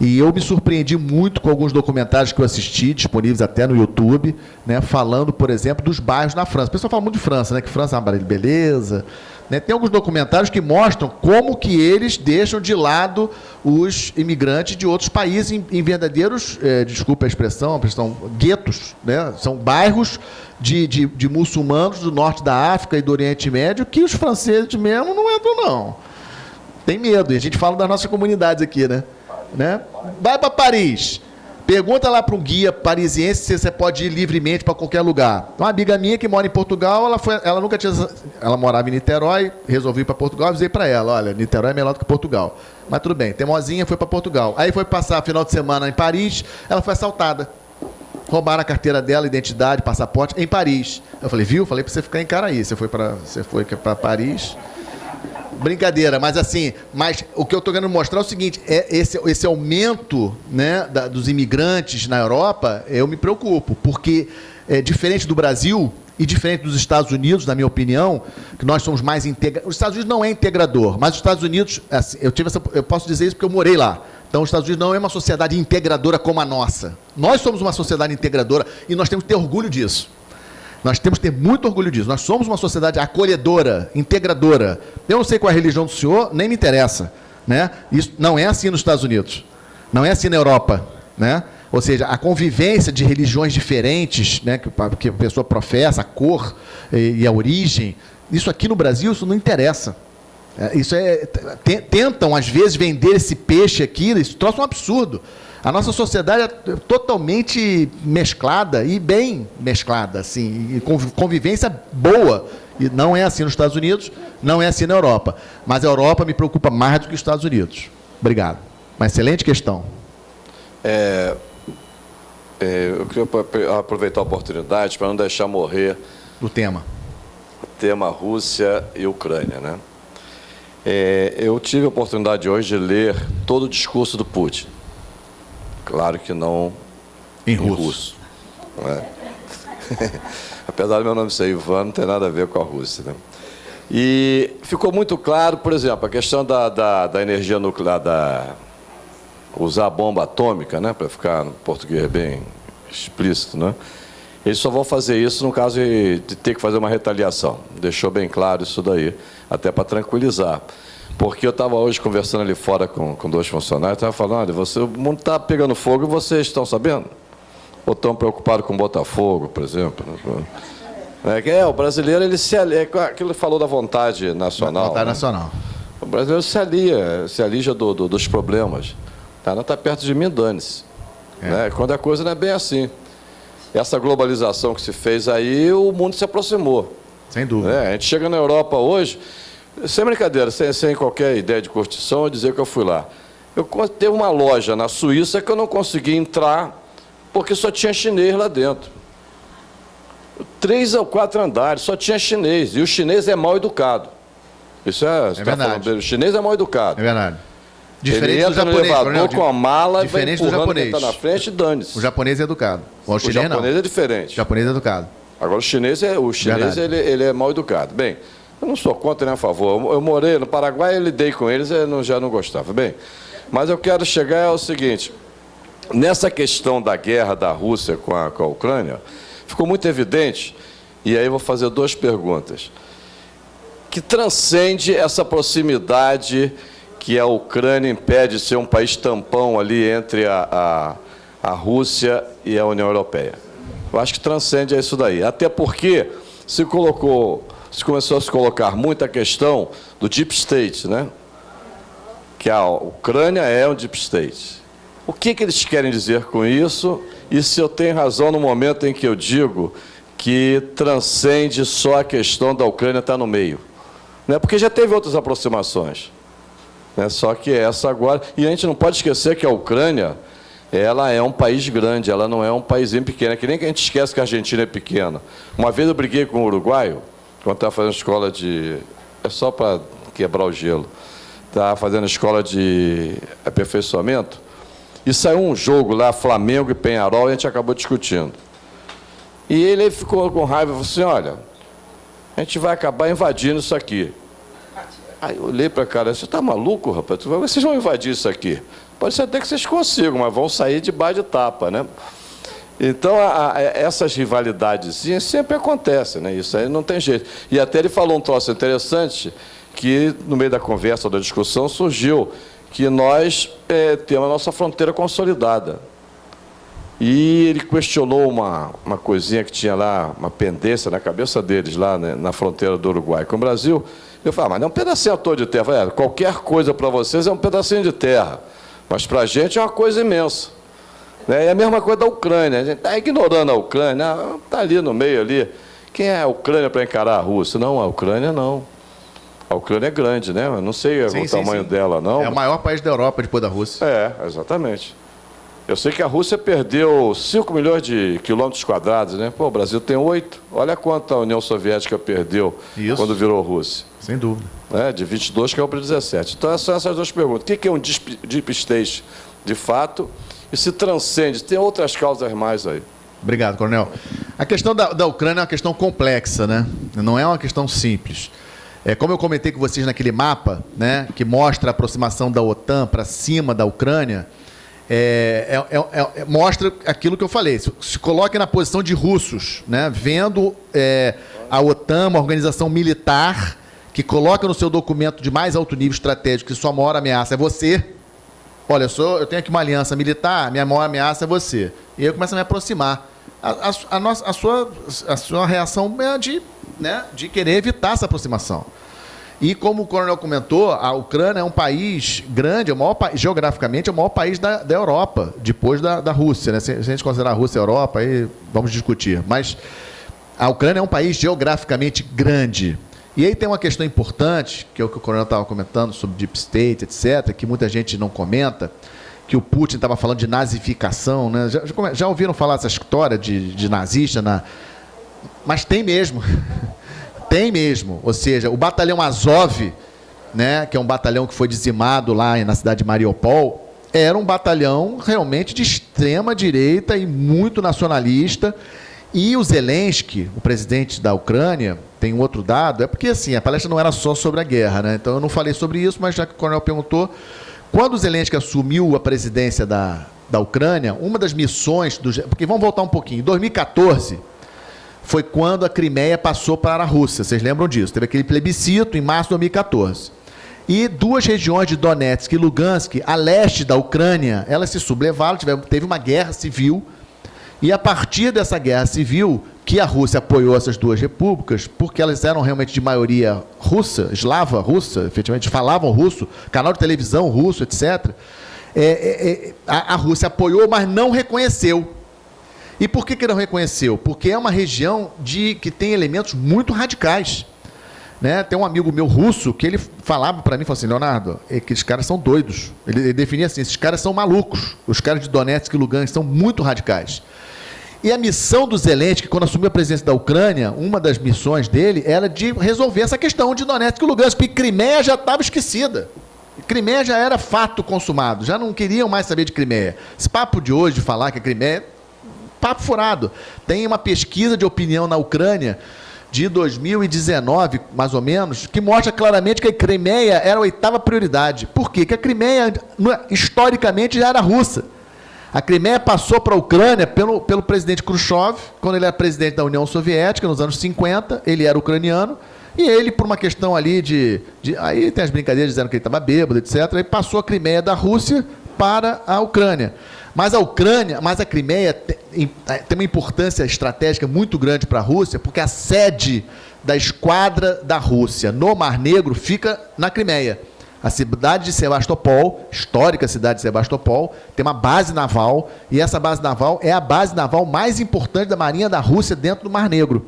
E eu me surpreendi muito com alguns documentários que eu assisti, disponíveis até no YouTube, né, falando, por exemplo, dos bairros na França. O pessoal fala muito de França, né, que França é uma beleza. Né? Tem alguns documentários que mostram como que eles deixam de lado os imigrantes de outros países em, em verdadeiros, é, desculpa a expressão, expressão guetos. Né? São bairros de, de, de muçulmanos do norte da África e do Oriente Médio que os franceses mesmo não entram, não. Tem medo. E a gente fala das nossas comunidades aqui, né? né? Vai para Paris. Pergunta lá para um guia parisiense se você pode ir livremente para qualquer lugar. Uma amiga minha que mora em Portugal, ela, foi, ela nunca tinha. Ela morava em Niterói, resolvi ir para Portugal, avisei para ela: olha, Niterói é melhor do que Portugal. Mas tudo bem, Temozinha foi para Portugal. Aí foi passar final de semana em Paris, ela foi assaltada. Roubaram a carteira dela, identidade, passaporte, em Paris. Eu falei, viu? Falei para você ficar em foi para você foi para Paris. Brincadeira, mas assim, mas o que eu estou querendo mostrar é o seguinte: é esse, esse aumento né, da, dos imigrantes na Europa, eu me preocupo, porque é diferente do Brasil e diferente dos Estados Unidos, na minha opinião, que nós somos mais integradores. Os Estados Unidos não é integrador, mas os Estados Unidos, assim, eu tive essa, eu posso dizer isso porque eu morei lá. Então, os Estados Unidos não é uma sociedade integradora como a nossa. Nós somos uma sociedade integradora e nós temos que ter orgulho disso. Nós temos que ter muito orgulho disso. Nós somos uma sociedade acolhedora, integradora. Eu não sei qual é a religião do senhor, nem me interessa. Né? Isso não é assim nos Estados Unidos. Não é assim na Europa. Né? Ou seja, a convivência de religiões diferentes, né, que, que a pessoa professa, a cor e, e a origem, isso aqui no Brasil isso não interessa. É, isso é tentam às vezes vender esse peixe aqui, isso trouxe um absurdo. A nossa sociedade é totalmente mesclada e bem mesclada, assim, e convivência boa. E não é assim nos Estados Unidos, não é assim na Europa. Mas a Europa me preocupa mais do que os Estados Unidos. Obrigado. Uma excelente questão. É, é, eu queria aproveitar a oportunidade para não deixar morrer o tema. O tema Rússia e Ucrânia, né? É, eu tive a oportunidade hoje de ler todo o discurso do Putin. Claro que não em, em russo. russo né? Apesar do meu nome ser Ivan, não tem nada a ver com a Rússia. Né? E ficou muito claro, por exemplo, a questão da, da, da energia nuclear, da, usar a bomba atômica, né, para ficar no português bem explícito, né? Eles só vão fazer isso no caso de, de ter que fazer uma retaliação. Deixou bem claro isso daí, até para tranquilizar. Porque eu estava hoje conversando ali fora com, com dois funcionários, estava falando, olha, você, o mundo está pegando fogo e vocês estão sabendo? Ou estão preocupados com Botafogo, por exemplo? É, é o brasileiro, ele se alia, é aquilo que falou da vontade nacional. Vontade né? nacional. O brasileiro se alia, se alija do, do, dos problemas. Tá, não está perto de mim, dane-se. É. Né? Quando a coisa não é bem assim. Essa globalização que se fez aí, o mundo se aproximou. Sem dúvida. É, a gente chega na Europa hoje, sem brincadeira, sem, sem qualquer ideia de curtição, eu dizer que eu fui lá. Eu teve uma loja na Suíça que eu não consegui entrar porque só tinha chinês lá dentro. Três ou quatro andares, só tinha chinês. E o chinês é mal educado. Isso é, é tá verdade. Falando, o chinês é mal educado. É verdade. Diferente ele entra do japonês, no elevador com a mala, diferente vai do japonês. na frente e dane-se. O japonês é educado. O, o japonês não. é diferente. O japonês é educado. Agora o chinês é, o chinês ele, ele, é mal educado. Bem, eu não sou contra nem a favor. Eu, morei no Paraguai, eu lidei com eles, eu não, já não gostava. Bem, mas eu quero chegar ao seguinte: nessa questão da guerra da Rússia com a, com a Ucrânia, ficou muito evidente, e aí eu vou fazer duas perguntas, que transcende essa proximidade que a Ucrânia impede de ser um país tampão ali entre a, a, a Rússia e a União Europeia. Eu acho que transcende isso daí. Até porque se colocou, se começou a se colocar muita questão do deep state, né? Que a Ucrânia é um deep state. O que, que eles querem dizer com isso? E se eu tenho razão no momento em que eu digo que transcende só a questão da Ucrânia estar no meio? Né? Porque já teve outras aproximações. Né? Só que essa agora. E a gente não pode esquecer que a Ucrânia ela é um país grande, ela não é um país pequeno. É que nem que a gente esquece que a Argentina é pequena. Uma vez eu briguei com um uruguaio, quando estava fazendo escola de. É só para quebrar o gelo. Estava fazendo escola de aperfeiçoamento. E saiu um jogo lá, Flamengo e Penharol, e a gente acabou discutindo. E ele ficou com raiva e falou assim: olha, a gente vai acabar invadindo isso aqui. Aí eu olhei para cara, você está maluco, rapaz? Vocês vão invadir isso aqui. Pode ser até que vocês consigam, mas vão sair de baixo de tapa, né? Então, a, a, essas rivalidades sempre acontecem, né? Isso aí não tem jeito. E até ele falou um troço interessante, que no meio da conversa, da discussão, surgiu que nós é, temos a nossa fronteira consolidada. E ele questionou uma, uma coisinha que tinha lá, uma pendência na cabeça deles, lá né, na fronteira do Uruguai com o Brasil, eu falo, mas é um pedacinho todo de terra. Falei, é, qualquer coisa para vocês é um pedacinho de terra, mas para a gente é uma coisa imensa. Né? É a mesma coisa da Ucrânia. A gente está ignorando a Ucrânia, está ali no meio ali. Quem é a Ucrânia para encarar a Rússia? Não, a Ucrânia não. A Ucrânia é grande, né? Eu não sei sim, o sim, tamanho sim. dela, não. É o maior país da Europa depois da Rússia. É, exatamente. Eu sei que a Rússia perdeu 5 milhões de quilômetros quadrados, né? Pô, o Brasil tem 8. Olha quanto a União Soviética perdeu Isso. quando virou Rússia. Sem dúvida. É, de 22 caiu para 17. Então, são essas duas perguntas. O que é um deep state de fato? E se transcende? Tem outras causas mais aí. Obrigado, Coronel. A questão da, da Ucrânia é uma questão complexa, né? Não é uma questão simples. É, como eu comentei com vocês naquele mapa, né, que mostra a aproximação da OTAN para cima da Ucrânia, é, é, é, é, mostra aquilo que eu falei. Se, se, coloque na posição de russos, né, vendo é, a OTAN, uma organização militar, que coloca no seu documento de mais alto nível estratégico que sua maior ameaça é você, Olha, eu, sou, eu tenho aqui uma aliança militar, minha maior ameaça é você. E eu começo a me aproximar. A, a, a, nossa, a, sua, a sua reação é de, né, de querer evitar essa aproximação. E como o coronel comentou, a Ucrânia é um país grande, é o maior, geograficamente é o maior país da, da Europa, depois da, da Rússia. Né? Se, se, a gente considerar a Rússia a Europa, aí vamos discutir. Mas a Ucrânia é um país geograficamente grande. E aí tem uma questão importante, que é o que o coronel estava comentando sobre Deep State, etc., que muita gente não comenta, que o Putin estava falando de nazificação. Né? Já, já, ouviram falar essa história de, de nazista? Na... Mas tem mesmo. Tem mesmo. Ou seja, o batalhão Azov, né, que é um batalhão que foi dizimado lá na cidade de Mariupol, era um batalhão realmente de extrema direita e muito nacionalista. E o Zelensky, o presidente da Ucrânia, tem um outro dado, é porque assim, a palestra não era só sobre a guerra, né? Então eu não falei sobre isso, mas já que o coronel perguntou, quando Zelensky assumiu a presidência da, da Ucrânia, uma das missões do. Porque vamos voltar um pouquinho. Em 2014, foi quando a Crimeia passou para a Rússia. Vocês lembram disso? Teve aquele plebiscito em março de 2014. E duas regiões de Donetsk e Lugansk, a leste da Ucrânia, elas se sublevaram, teve uma guerra civil. E a partir dessa guerra civil, que a Rússia apoiou essas duas repúblicas, porque elas eram realmente de maioria russa, eslava russa, efetivamente falavam russo, canal de televisão russo, etc. É, é, é, a, a Rússia apoiou, mas não reconheceu. E por que, que não reconheceu? Porque é uma região de, que tem elementos muito radicais. Né? Tem um amigo meu russo que ele falava para mim, falou assim, Leonardo, é que esses caras são doidos. Ele, ele, definia assim, esses caras são malucos. Os caras de Donetsk e Lugansk são muito radicais. E a missão do Zelensky, quando assumiu a presidência da Ucrânia, uma das missões dele era de resolver essa questão de Donetsk e Lugansk, porque Crimeia já estava esquecida. Crimeia já era fato consumado, já não queriam mais saber de Crimeia. Esse papo de hoje de falar que a Crimeia papo furado. Tem uma pesquisa de opinião na Ucrânia de 2019, mais ou menos, que mostra claramente que a Crimeia era a oitava prioridade. Por quê? Porque a Crimeia, historicamente, já era russa. A Crimeia passou para a Ucrânia pelo, pelo presidente Khrushchev, quando ele era presidente da União Soviética, nos anos 50, ele era ucraniano, e ele, por uma questão ali de. de aí tem as brincadeiras dizendo que ele estava bêbado, etc., ele passou a Crimeia da Rússia para a Ucrânia. Mas a Ucrânia, mas a Crimeia tem uma importância estratégica muito grande para a Rússia, porque a sede da esquadra da Rússia no Mar Negro fica na Crimeia. A cidade de Sebastopol, histórica cidade de Sebastopol, tem uma base naval, e essa base naval é a base naval mais importante da Marinha da Rússia dentro do Mar Negro.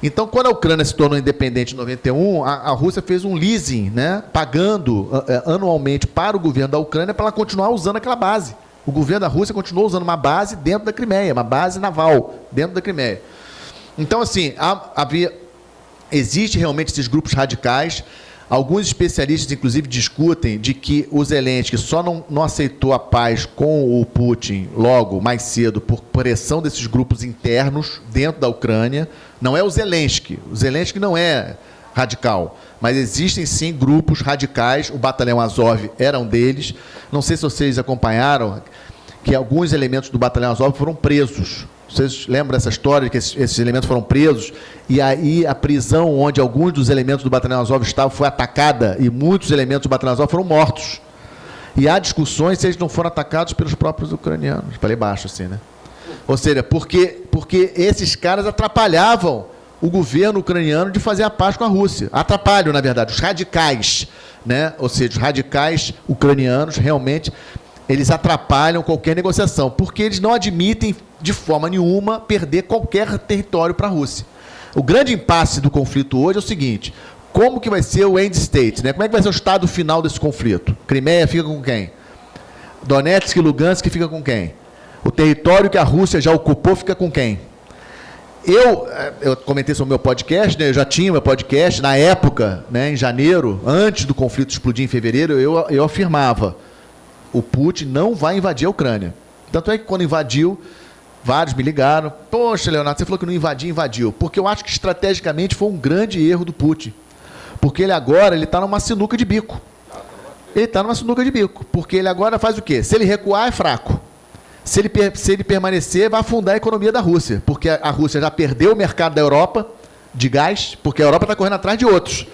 Então, quando a Ucrânia se tornou independente em 91, a, a Rússia fez um leasing, né, pagando uh, anualmente para o governo da Ucrânia para ela continuar usando aquela base. O governo da Rússia continuou usando uma base dentro da Crimeia, uma base naval dentro da Crimeia. Então, assim, havia, existe realmente esses grupos radicais. Alguns especialistas, inclusive, discutem de que o Zelensky só não, não aceitou a paz com o Putin logo, mais cedo, por pressão desses grupos internos dentro da Ucrânia. Não é o Zelensky. O Zelensky não é radical. Mas existem sim grupos radicais, o Batalhão Azov era um deles. Não sei se vocês acompanharam que alguns elementos do Batalhão Azov foram presos. Vocês lembram dessa história, que esses, esses, elementos foram presos, e aí a prisão onde alguns dos elementos do Batalhão Azov estavam foi atacada, e muitos elementos do Batalhão Azov foram mortos. E há discussões se eles não foram atacados pelos próprios ucranianos. Falei baixo assim, né? Ou seja, porque, porque esses caras atrapalhavam o governo ucraniano de fazer a paz com a Rússia. Atrapalham, na verdade, os radicais, né? ou seja, os radicais ucranianos realmente eles atrapalham qualquer negociação, porque eles não admitem de forma nenhuma perder qualquer território para a Rússia. O grande impasse do conflito hoje é o seguinte: como que vai ser o end state? Né? Como é que vai ser o estado final desse conflito? Crimeia fica com quem? Donetsk e Lugansk fica com quem? O território que a Rússia já ocupou fica com quem? Eu, eh, eu comentei sobre o meu podcast, né? eu já tinha meu podcast, na época, né, em janeiro, antes do conflito explodir em fevereiro, eu, eu afirmava, o Putin não vai invadir a Ucrânia. Tanto é que quando invadiu, vários me ligaram, poxa, Leonardo, você falou que não invadia, invadiu. Porque eu acho que estrategicamente foi um grande erro do Putin. Porque ele agora ele está numa sinuca de bico. Ele está numa sinuca de bico. Porque ele agora faz o quê? Se ele recuar, é fraco. Se ele, se ele permanecer, vai afundar a economia da Rússia, porque a Rússia já perdeu o mercado da Europa de gás, porque a Europa está correndo atrás de outros.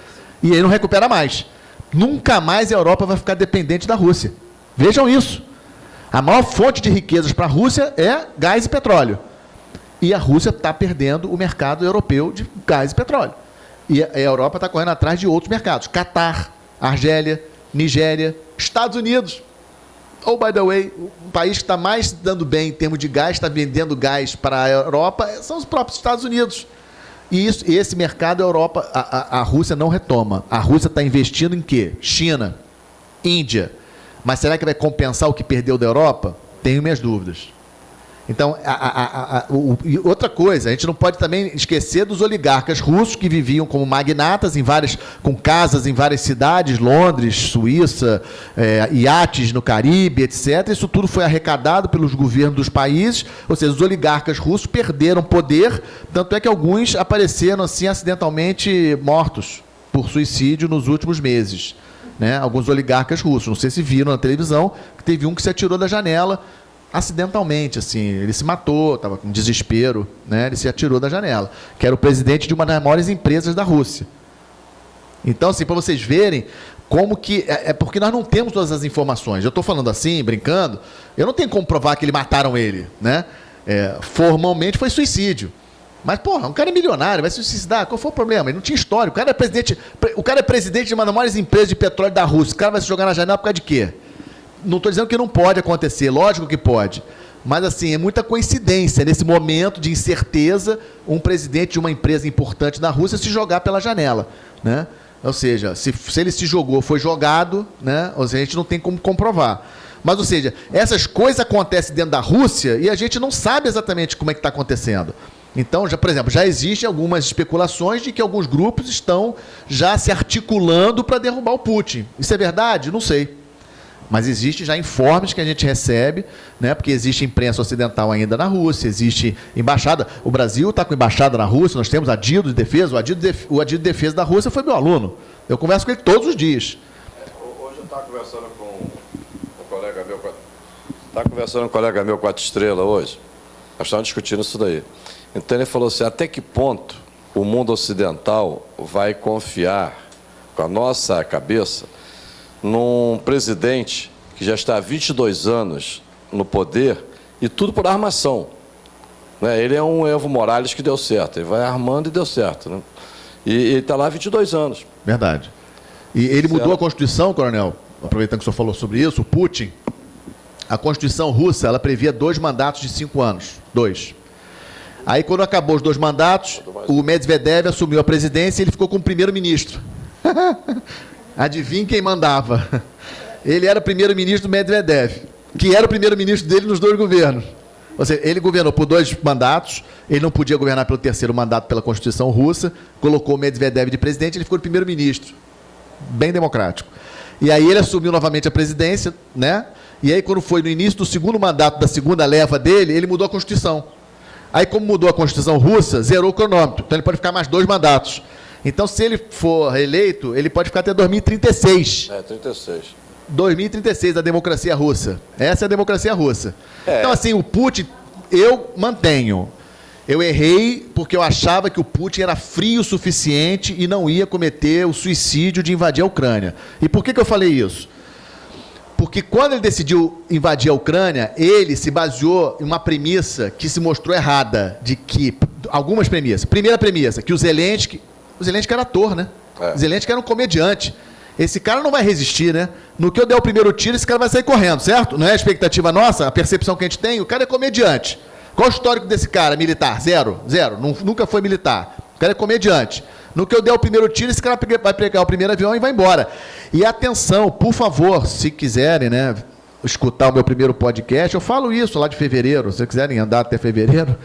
E aí não recupera mais. Nunca mais a Europa vai ficar dependente da Rússia. Vejam isso. A maior fonte de riquezas para a Rússia é gás e petróleo. E a Rússia está perdendo o mercado europeu de gás e petróleo. E a Europa está correndo atrás de outros mercados. Catar, Argélia, Nigéria, Estados Unidos. Oh, by the way, o país que está mais dando bem em termos de gás, está vendendo gás para a Europa, são os próprios Estados Unidos. E isso, esse mercado, a Europa, a, a, a Rússia não retoma. A Rússia está investindo em quê? China, Índia. Mas será que vai compensar o que perdeu da Europa? Tenho minhas dúvidas. Então, a, a, a, o, outra coisa, a gente não pode também esquecer dos oligarcas russos que viviam como magnatas em várias, com casas em várias cidades, Londres, Suíça, é, iates no Caribe, etc. Isso tudo foi arrecadado pelos governos dos países, ou seja, os oligarcas russos perderam poder, tanto é que alguns apareceram assim acidentalmente mortos por suicídio nos últimos meses. Né? Alguns oligarcas russos, não sei se viram na televisão, que teve um que se atirou da janela acidentalmente, assim, ele se matou, estava com desespero, né? ele se atirou da janela, que era o presidente de uma das maiores empresas da Rússia. Então, assim, para vocês verem como que... É, é, porque nós não temos todas as informações. Eu estou falando assim, brincando, eu não tenho como provar que ele mataram ele. Né? É, formalmente foi suicídio. Mas, porra, um cara é milionário, vai se suicidar, qual foi o problema? Ele não tinha história. O cara é presidente, o cara é presidente de uma das maiores empresas de petróleo da Rússia. O cara vai se jogar na janela por causa de quê? não estou dizendo que não pode acontecer, lógico que pode. Mas, assim, é muita coincidência, nesse momento de incerteza, um presidente de uma empresa importante na Rússia se jogar pela janela. Né? Ou seja, se, se ele se jogou, foi jogado, né? ou seja, a gente não tem como comprovar. Mas, ou seja, essas coisas acontecem dentro da Rússia e a gente não sabe exatamente como é que está acontecendo. Então, já, por exemplo, já existem algumas especulações de que alguns grupos estão já se articulando para derrubar o Putin. Isso é verdade? Não sei. Mas existe já informes que a gente recebe, né, porque existe imprensa ocidental ainda na Rússia, existe embaixada. O Brasil está com embaixada na Rússia, nós temos Adido de Defesa. O Adido de, o Defesa da Rússia foi meu aluno. Eu converso com ele todos os dias. Hoje eu estava conversando com um colega meu. Estava conversando com um colega meu, quatro estrelas, hoje. Nós estávamos discutindo isso daí. Então ele falou assim: até que ponto o mundo ocidental vai confiar com a nossa cabeça num presidente que já está há 22 anos no poder e tudo por armação. Né? Ele é um Evo Morales que deu certo, ele vai armando e deu certo. Né? E ele está lá há 22 anos. Verdade. E ele certo. mudou a Constituição, coronel, aproveitando que o senhor falou sobre isso, o Putin, a Constituição russa, ela previa dois mandatos de cinco anos. Dois. Aí, quando acabou os dois mandatos, o Medvedev assumiu a presidência e ele ficou como primeiro-ministro. Adivinha quem mandava? Ele era primeiro-ministro do Medvedev, que era o primeiro-ministro dele nos dois governos. Ou seja, ele governou por dois mandatos, ele não podia governar pelo terceiro mandato pela Constituição russa, colocou o Medvedev de presidente, ele ficou primeiro-ministro. Bem democrático. E aí ele assumiu novamente a presidência, né? E aí, quando foi no início do segundo mandato da segunda leva dele, ele mudou a Constituição. Aí, como mudou a Constituição russa, zerou o cronômetro. Então ele pode ficar mais dois mandatos. Então, se ele for eleito, ele pode ficar até 2036. É, 36. 2036, a democracia russa. Essa é a democracia russa. É. Então, assim, o Putin, eu mantenho. Eu errei porque eu achava que o Putin era frio o suficiente e não ia cometer o suicídio de invadir a Ucrânia. E por que, que eu falei isso? Porque quando ele decidiu invadir a Ucrânia, ele se baseou em uma premissa que se mostrou errada, de que algumas premissas. Primeira premissa, que o Zelensky o Zelensky era ator, né? É. O Zelensky era um comediante. Esse cara não vai resistir, né? No que eu der o primeiro tiro, esse cara vai sair correndo, certo? Não é a expectativa nossa, a percepção que a gente tem? O cara é comediante. Qual o histórico desse cara, militar? Zero. Zero. Nunca foi militar. O cara é comediante. No que eu der o primeiro tiro, esse cara vai pegar o primeiro avião e vai embora. E atenção, por favor, se quiserem, né, escutar o meu primeiro podcast, eu falo isso lá de fevereiro, se quiserem andar até fevereiro,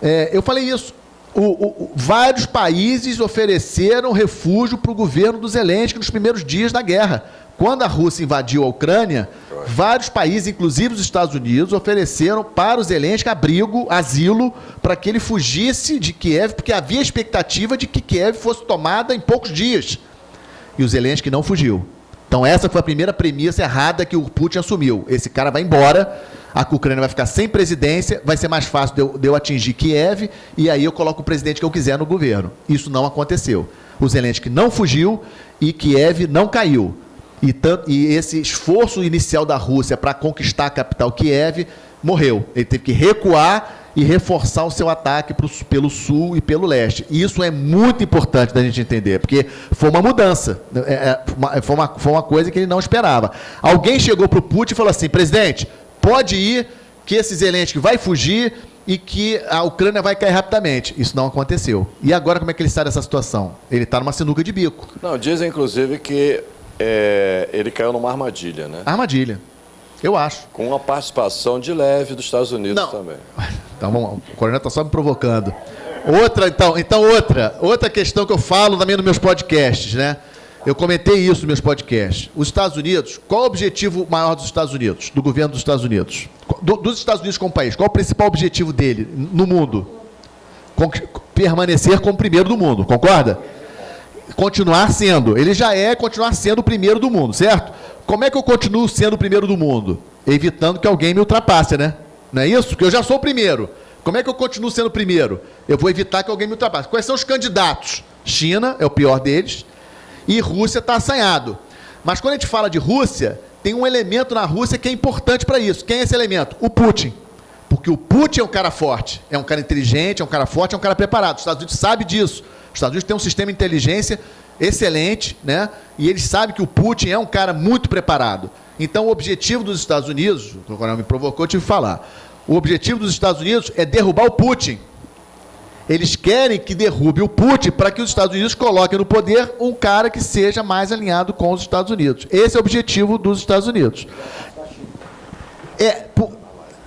é, eu falei isso o, o, vários países ofereceram refúgio para o governo do Zelensky nos primeiros dias da guerra. Quando a Rússia invadiu a Ucrânia, vários países, inclusive os Estados Unidos, ofereceram para o Zelensky abrigo, asilo, para que ele fugisse de Kiev, porque havia expectativa de que Kiev fosse tomada em poucos dias. E o Zelensky não fugiu. Então essa foi a primeira premissa errada que o Putin assumiu. Esse cara vai embora a Ucrânia vai ficar sem presidência, vai ser mais fácil de eu, de eu, atingir Kiev, e aí eu coloco o presidente que eu quiser no governo. Isso não aconteceu. O Zelensky não fugiu e Kiev não caiu. E, tanto, e esse esforço inicial da Rússia para conquistar a capital Kiev morreu. Ele teve que recuar e reforçar o seu ataque pro, pelo sul e pelo leste. E isso é muito importante da gente entender, porque foi uma mudança, é, é, foi, uma, foi uma coisa que ele não esperava. Alguém chegou para o Putin e falou assim, presidente, pode ir, que esse Zelensky vai fugir e que a Ucrânia vai cair rapidamente. Isso não aconteceu. E agora como é que ele sai dessa situação? Ele está numa sinuca de bico. Não, dizem inclusive que é, ele caiu numa armadilha, né? Armadilha. Eu acho. Com uma participação de leve dos Estados Unidos Não. também. Então, vamos, o coronel está só me provocando. Outra, então, então outra, outra questão que eu falo também nos meus podcasts, né? Eu comentei isso nos meus podcasts. Os Estados Unidos, qual o objetivo maior dos Estados Unidos, do governo dos Estados Unidos? Do, dos Estados Unidos como país, qual o principal objetivo dele no mundo? Con permanecer como primeiro do mundo, concorda? Continuar sendo. Ele já é continuar sendo o primeiro do mundo, certo? Como é que eu continuo sendo o primeiro do mundo? Evitando que alguém me ultrapasse, né? Não é isso? Porque eu já sou o primeiro. Como é que eu continuo sendo o primeiro? Eu vou evitar que alguém me ultrapasse. Quais são os candidatos? China é o pior deles e Rússia está assanhado. Mas quando a gente fala de Rússia, tem um elemento na Rússia que é importante para isso. Quem é esse elemento? O Putin. Porque o Putin é um cara forte, é um cara inteligente, é um cara forte, é um cara preparado. Os Estados Unidos sabe disso. Os Estados Unidos têm um sistema de inteligência excelente, né? E eles sabem que o Putin é um cara muito preparado. Então, o objetivo dos Estados Unidos, o coronel me provocou, eu tive que falar. O objetivo dos Estados Unidos é derrubar o Putin. Eles querem que derrube o Putin para que os Estados Unidos coloquem no poder um cara que seja mais alinhado com os Estados Unidos. Esse é o objetivo dos Estados Unidos. É,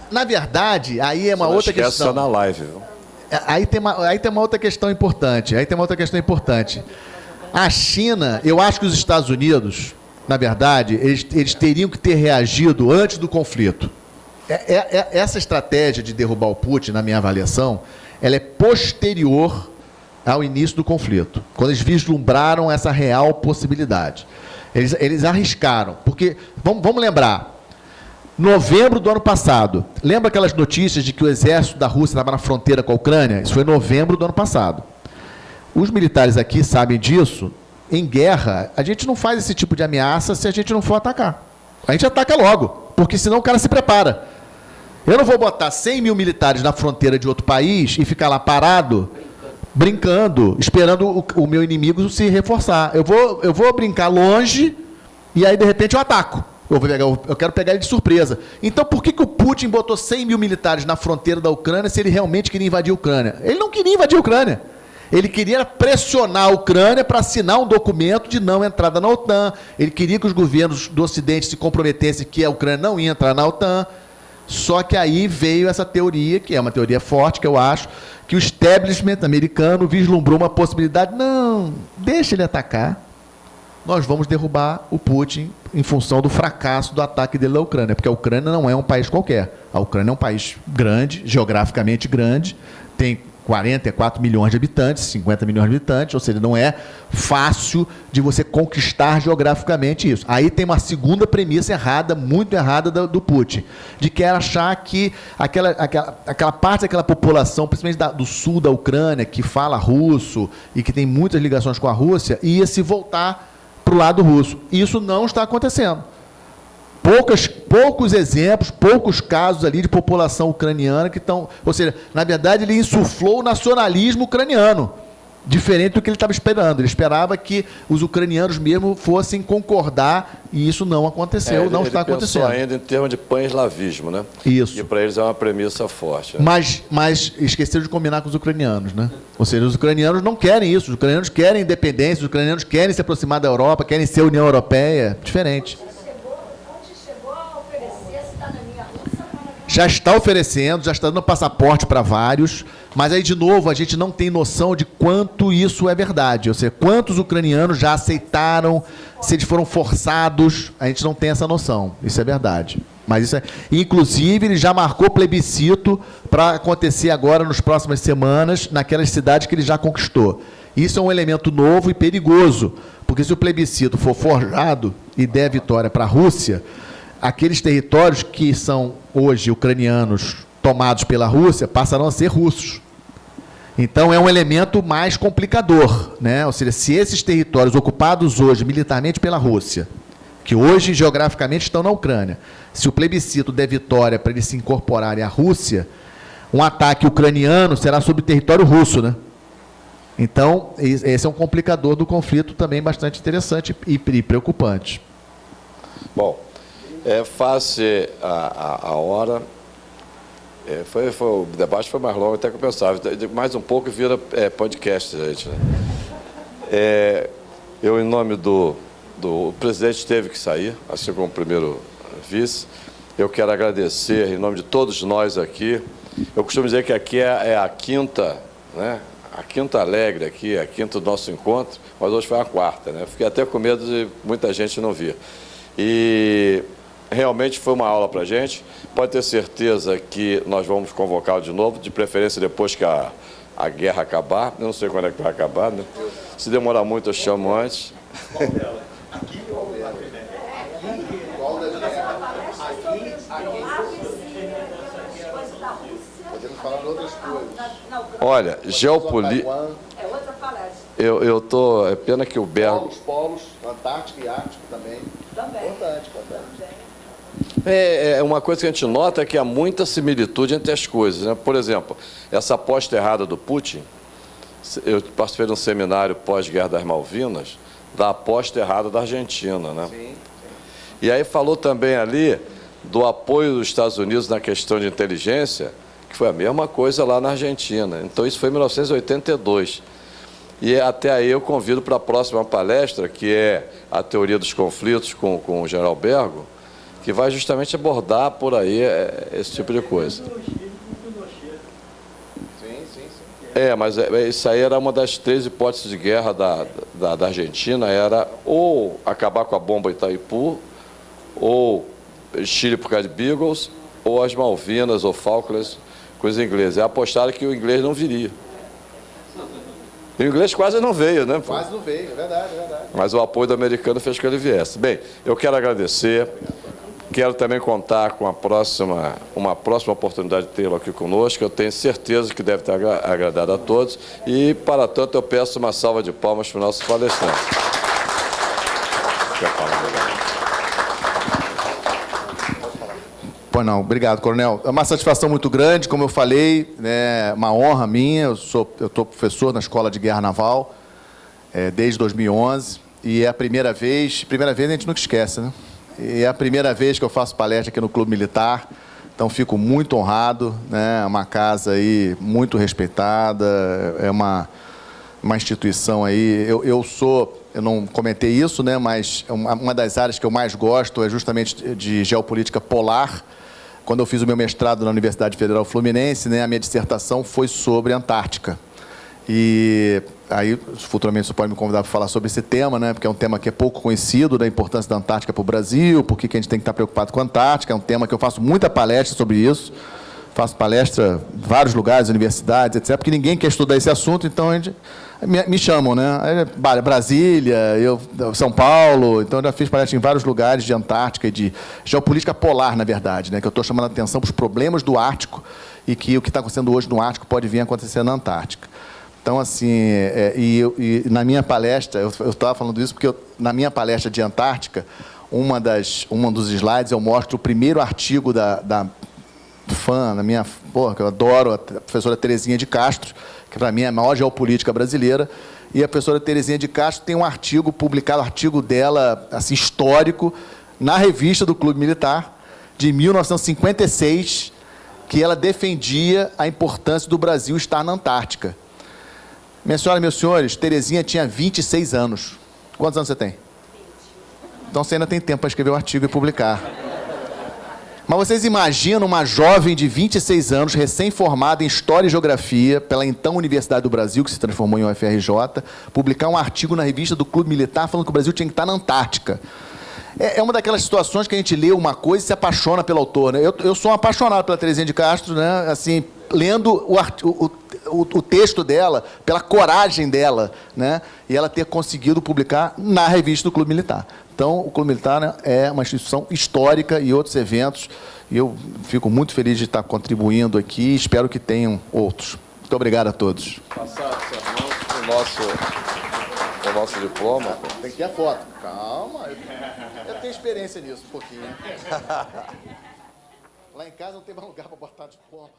na verdade, aí é uma Você outra questão. na live, viu? É, aí tem, uma, aí tem uma outra questão importante. Aí tem uma outra questão importante. A China, eu acho que os Estados Unidos, na verdade, eles, eles teriam que ter reagido antes do conflito. É, é, é, essa estratégia de derrubar o Putin, na minha avaliação, ela é posterior ao início do conflito, quando eles vislumbraram essa real possibilidade. Eles, eles arriscaram, porque, vamos, vamos lembrar, novembro do ano passado, lembra aquelas notícias de que o exército da Rússia estava na fronteira com a Ucrânia? Isso foi novembro do ano passado. Os militares aqui sabem disso. Em guerra, a gente não faz esse tipo de ameaça se a gente não for atacar. A gente ataca logo, porque senão o cara se prepara. Eu não vou botar 100 mil militares na fronteira de outro país e ficar lá parado, brincando, esperando o, o meu inimigo se reforçar. Eu vou, eu vou brincar longe e aí, de repente, eu ataco. Eu, vou pegar, eu quero pegar ele de surpresa. Então, por que, que o Putin botou 100 mil militares na fronteira da Ucrânia se ele realmente queria invadir a Ucrânia? Ele não queria invadir a Ucrânia. Ele queria pressionar a Ucrânia para assinar um documento de não entrada na OTAN. Ele queria que os governos do Ocidente se comprometessem que a Ucrânia não ia entrar na OTAN. Só que aí veio essa teoria, que é uma teoria forte, que eu acho, que o establishment americano vislumbrou uma possibilidade. Não, deixa ele atacar. Nós vamos derrubar o Putin em função do fracasso do ataque dele à Ucrânia, porque a Ucrânia não é um país qualquer. A Ucrânia é um país grande, geograficamente grande, tem 44 milhões de habitantes, 50 milhões de habitantes, ou seja, não é fácil de você conquistar geograficamente isso. Aí tem uma segunda premissa errada, muito errada do, do Putin, de que era achar que aquela, aquela, aquela parte daquela população, principalmente da, do sul da Ucrânia, que fala russo e que tem muitas ligações com a Rússia, ia se voltar para o lado russo. Isso não está acontecendo poucas, poucos exemplos, poucos casos ali de população ucraniana que estão. Ou seja, na verdade, ele insuflou o nacionalismo ucraniano, diferente do que ele estava esperando. Ele esperava que os ucranianos mesmo fossem concordar, e isso não aconteceu, É, ele- não está acontecendo. ainda em termos de pan-eslavismo, né? Isso. E para eles é uma premissa forte. né? Mas, mas esqueceram de combinar com os ucranianos, né? Ou seja, os ucranianos não querem isso. Os ucranianos querem independência, os ucranianos querem se aproximar da Europa, querem ser União Europeia. Diferente. chegou, o Putin chegou a oferecer cidadania russa para já está oferecendo, já está dando passaporte para vários, mas aí, de novo, a gente não tem noção de quanto isso é verdade. Ou seja, quantos ucranianos já aceitaram, se eles foram forçados, a gente não tem essa noção. Isso é verdade. Mas isso é. Inclusive, ele já marcou plebiscito para acontecer agora, nas próximas semanas, naquelas cidades que ele já conquistou. Isso é um elemento novo e perigoso, porque se o plebiscito for forjado e der vitória para a Rússia, aqueles territórios que são hoje ucranianos tomados pela Rússia passarão a ser russos. Então é um elemento mais complicador, né? Ou seja, se esses territórios ocupados hoje militarmente pela Rússia, que hoje, geograficamente, estão na Ucrânia. Se o plebiscito der vitória para eles se incorporarem à Rússia, um ataque ucraniano será sobre território russo, né? Então, esse é um complicador do conflito também bastante interessante e preocupante. Bom, é face a, a, a hora. É, foi, foi, o debate foi mais longo até que eu pensava. Mais um pouco vira é, podcast, gente. Né? É, eu, em nome do, do... O presidente teve que sair, assim como o primeiro vice. Eu quero agradecer, em nome de todos nós aqui. Eu costumo dizer que aqui é, é a quinta, né? a quinta alegre aqui, a quinta do nosso encontro, mas hoje foi a quarta, né? Fiquei até com medo de muita gente não vir. E realmente foi uma aula para a gente. Pode ter certeza que nós vamos convocá-lo de novo, de preferência depois que a, a guerra acabar. Eu não sei quando é que vai acabar, né? Se demorar muito, eu chamo antes. Qual dela? Aqui ou Qual Podemos falar de outras coisas. Olha, geopolítica. É outra palestra. Eu, eu tô. É pena que o Bergo. Polos, polos, Antártico e Ártico também. Também. Antártico. É, é, uma coisa que a gente nota é que há muita similitude entre as coisas. Né? Por exemplo, essa aposta errada do Putin, eu participei de um seminário pós-guerra das Malvinas, da aposta errada da Argentina. Né? Sim, sim. E aí falou também ali do apoio dos Estados Unidos na questão de inteligência, que foi a mesma coisa lá na Argentina. Então, isso foi em 1982. E até aí eu convido para a próxima palestra, que é a teoria dos conflitos com, com o general Bergo, que vai justamente abordar por aí é, esse tipo de coisa. É, mas é, é, isso aí era uma das três hipóteses de guerra da, da, da, Argentina, era ou acabar com a bomba Itaipu, ou Chile por causa de Beagles, ou as Malvinas ou Falklands coisa inglesa. É apostaram que o inglês não viria. E o inglês quase não veio, né? Quase não veio, é verdade, é verdade. Mas o apoio do americano fez que ele viesse. Bem, eu quero agradecer. Quero também contar com a próxima, uma próxima oportunidade de tê-lo aqui conosco. Eu tenho certeza que deve ter agradado a todos. E, para tanto, eu peço uma salva de palmas para o nosso palestrante. Pois não, obrigado, coronel. É uma satisfação muito grande, como eu falei, né, uma honra minha. Eu sou, eu estou professor na Escola de Guerra Naval é, desde 2011 e é a primeira vez, primeira vez a gente nunca esquece, né? E é a primeira vez que eu faço palestra aqui no Clube Militar, então fico muito honrado, né? É uma casa aí muito respeitada, é uma uma instituição aí. Eu, eu sou, eu não comentei isso, né? Mas uma, uma das áreas que eu mais gosto é justamente de geopolítica polar quando eu fiz o meu mestrado na Universidade Federal Fluminense, né, a minha dissertação foi sobre Antártica. E aí, futuramente, você pode me convidar para falar sobre esse tema, né, porque é um tema que é pouco conhecido, da importância da Antártica para o Brasil, por que a gente tem que estar preocupado com a Antártica, é um tema que eu faço muita palestra sobre isso, faço palestra em vários lugares, universidades, etc., porque ninguém quer estudar esse assunto, então a gente me, me chamam, né? Brasília, eu, São Paulo, então eu já fiz palestra em vários lugares de Antártica e de geopolítica polar, na verdade, né? Que eu estou chamando a atenção para os problemas do Ártico e que o que está acontecendo hoje no Ártico pode vir a acontecer na Antártica. Então, assim, é, e, e, na minha palestra, eu estava falando isso porque eu, na minha palestra de Antártica, uma das, uma dos slides eu mostro o primeiro artigo da, da fã, na minha, porra, que eu adoro, a professora Terezinha de Castro, que para mim é a maior geopolítica brasileira, e a professora Terezinha de Castro tem um artigo publicado, um artigo dela, assim, histórico, na revista do Clube Militar, de 1956, que ela defendia a importância do Brasil estar na Antártica. Minha senhora meus senhores, Terezinha tinha 26 anos. Quantos anos você tem? Então você ainda tem tempo para escrever o um artigo e publicar. Mas vocês imaginam uma jovem de 26 anos, recém-formada em História e Geografia pela então Universidade do Brasil, que se transformou em UFRJ, publicar um artigo na revista do Clube Militar falando que o Brasil tinha que estar na Antártica. É, é uma daquelas situações que a gente lê uma coisa e se apaixona pelo autor. Né? Eu, eu sou um apaixonado pela Terezinha de Castro, né? assim, lendo o, o, o, o, texto dela, pela coragem dela, né? e ela ter conseguido publicar na revista do Clube Militar. Então, o Clube Militar né, é uma instituição histórica e outros eventos, e eu fico muito feliz de estar contribuindo aqui e espero que tenham outros. Muito obrigado a todos. Passar o nosso, o levar o seu diploma. Tem que ter a foto. Calma, eu, eu tenho experiência nisso um pouquinho. Lá em casa não tem mais lugar para botar diploma.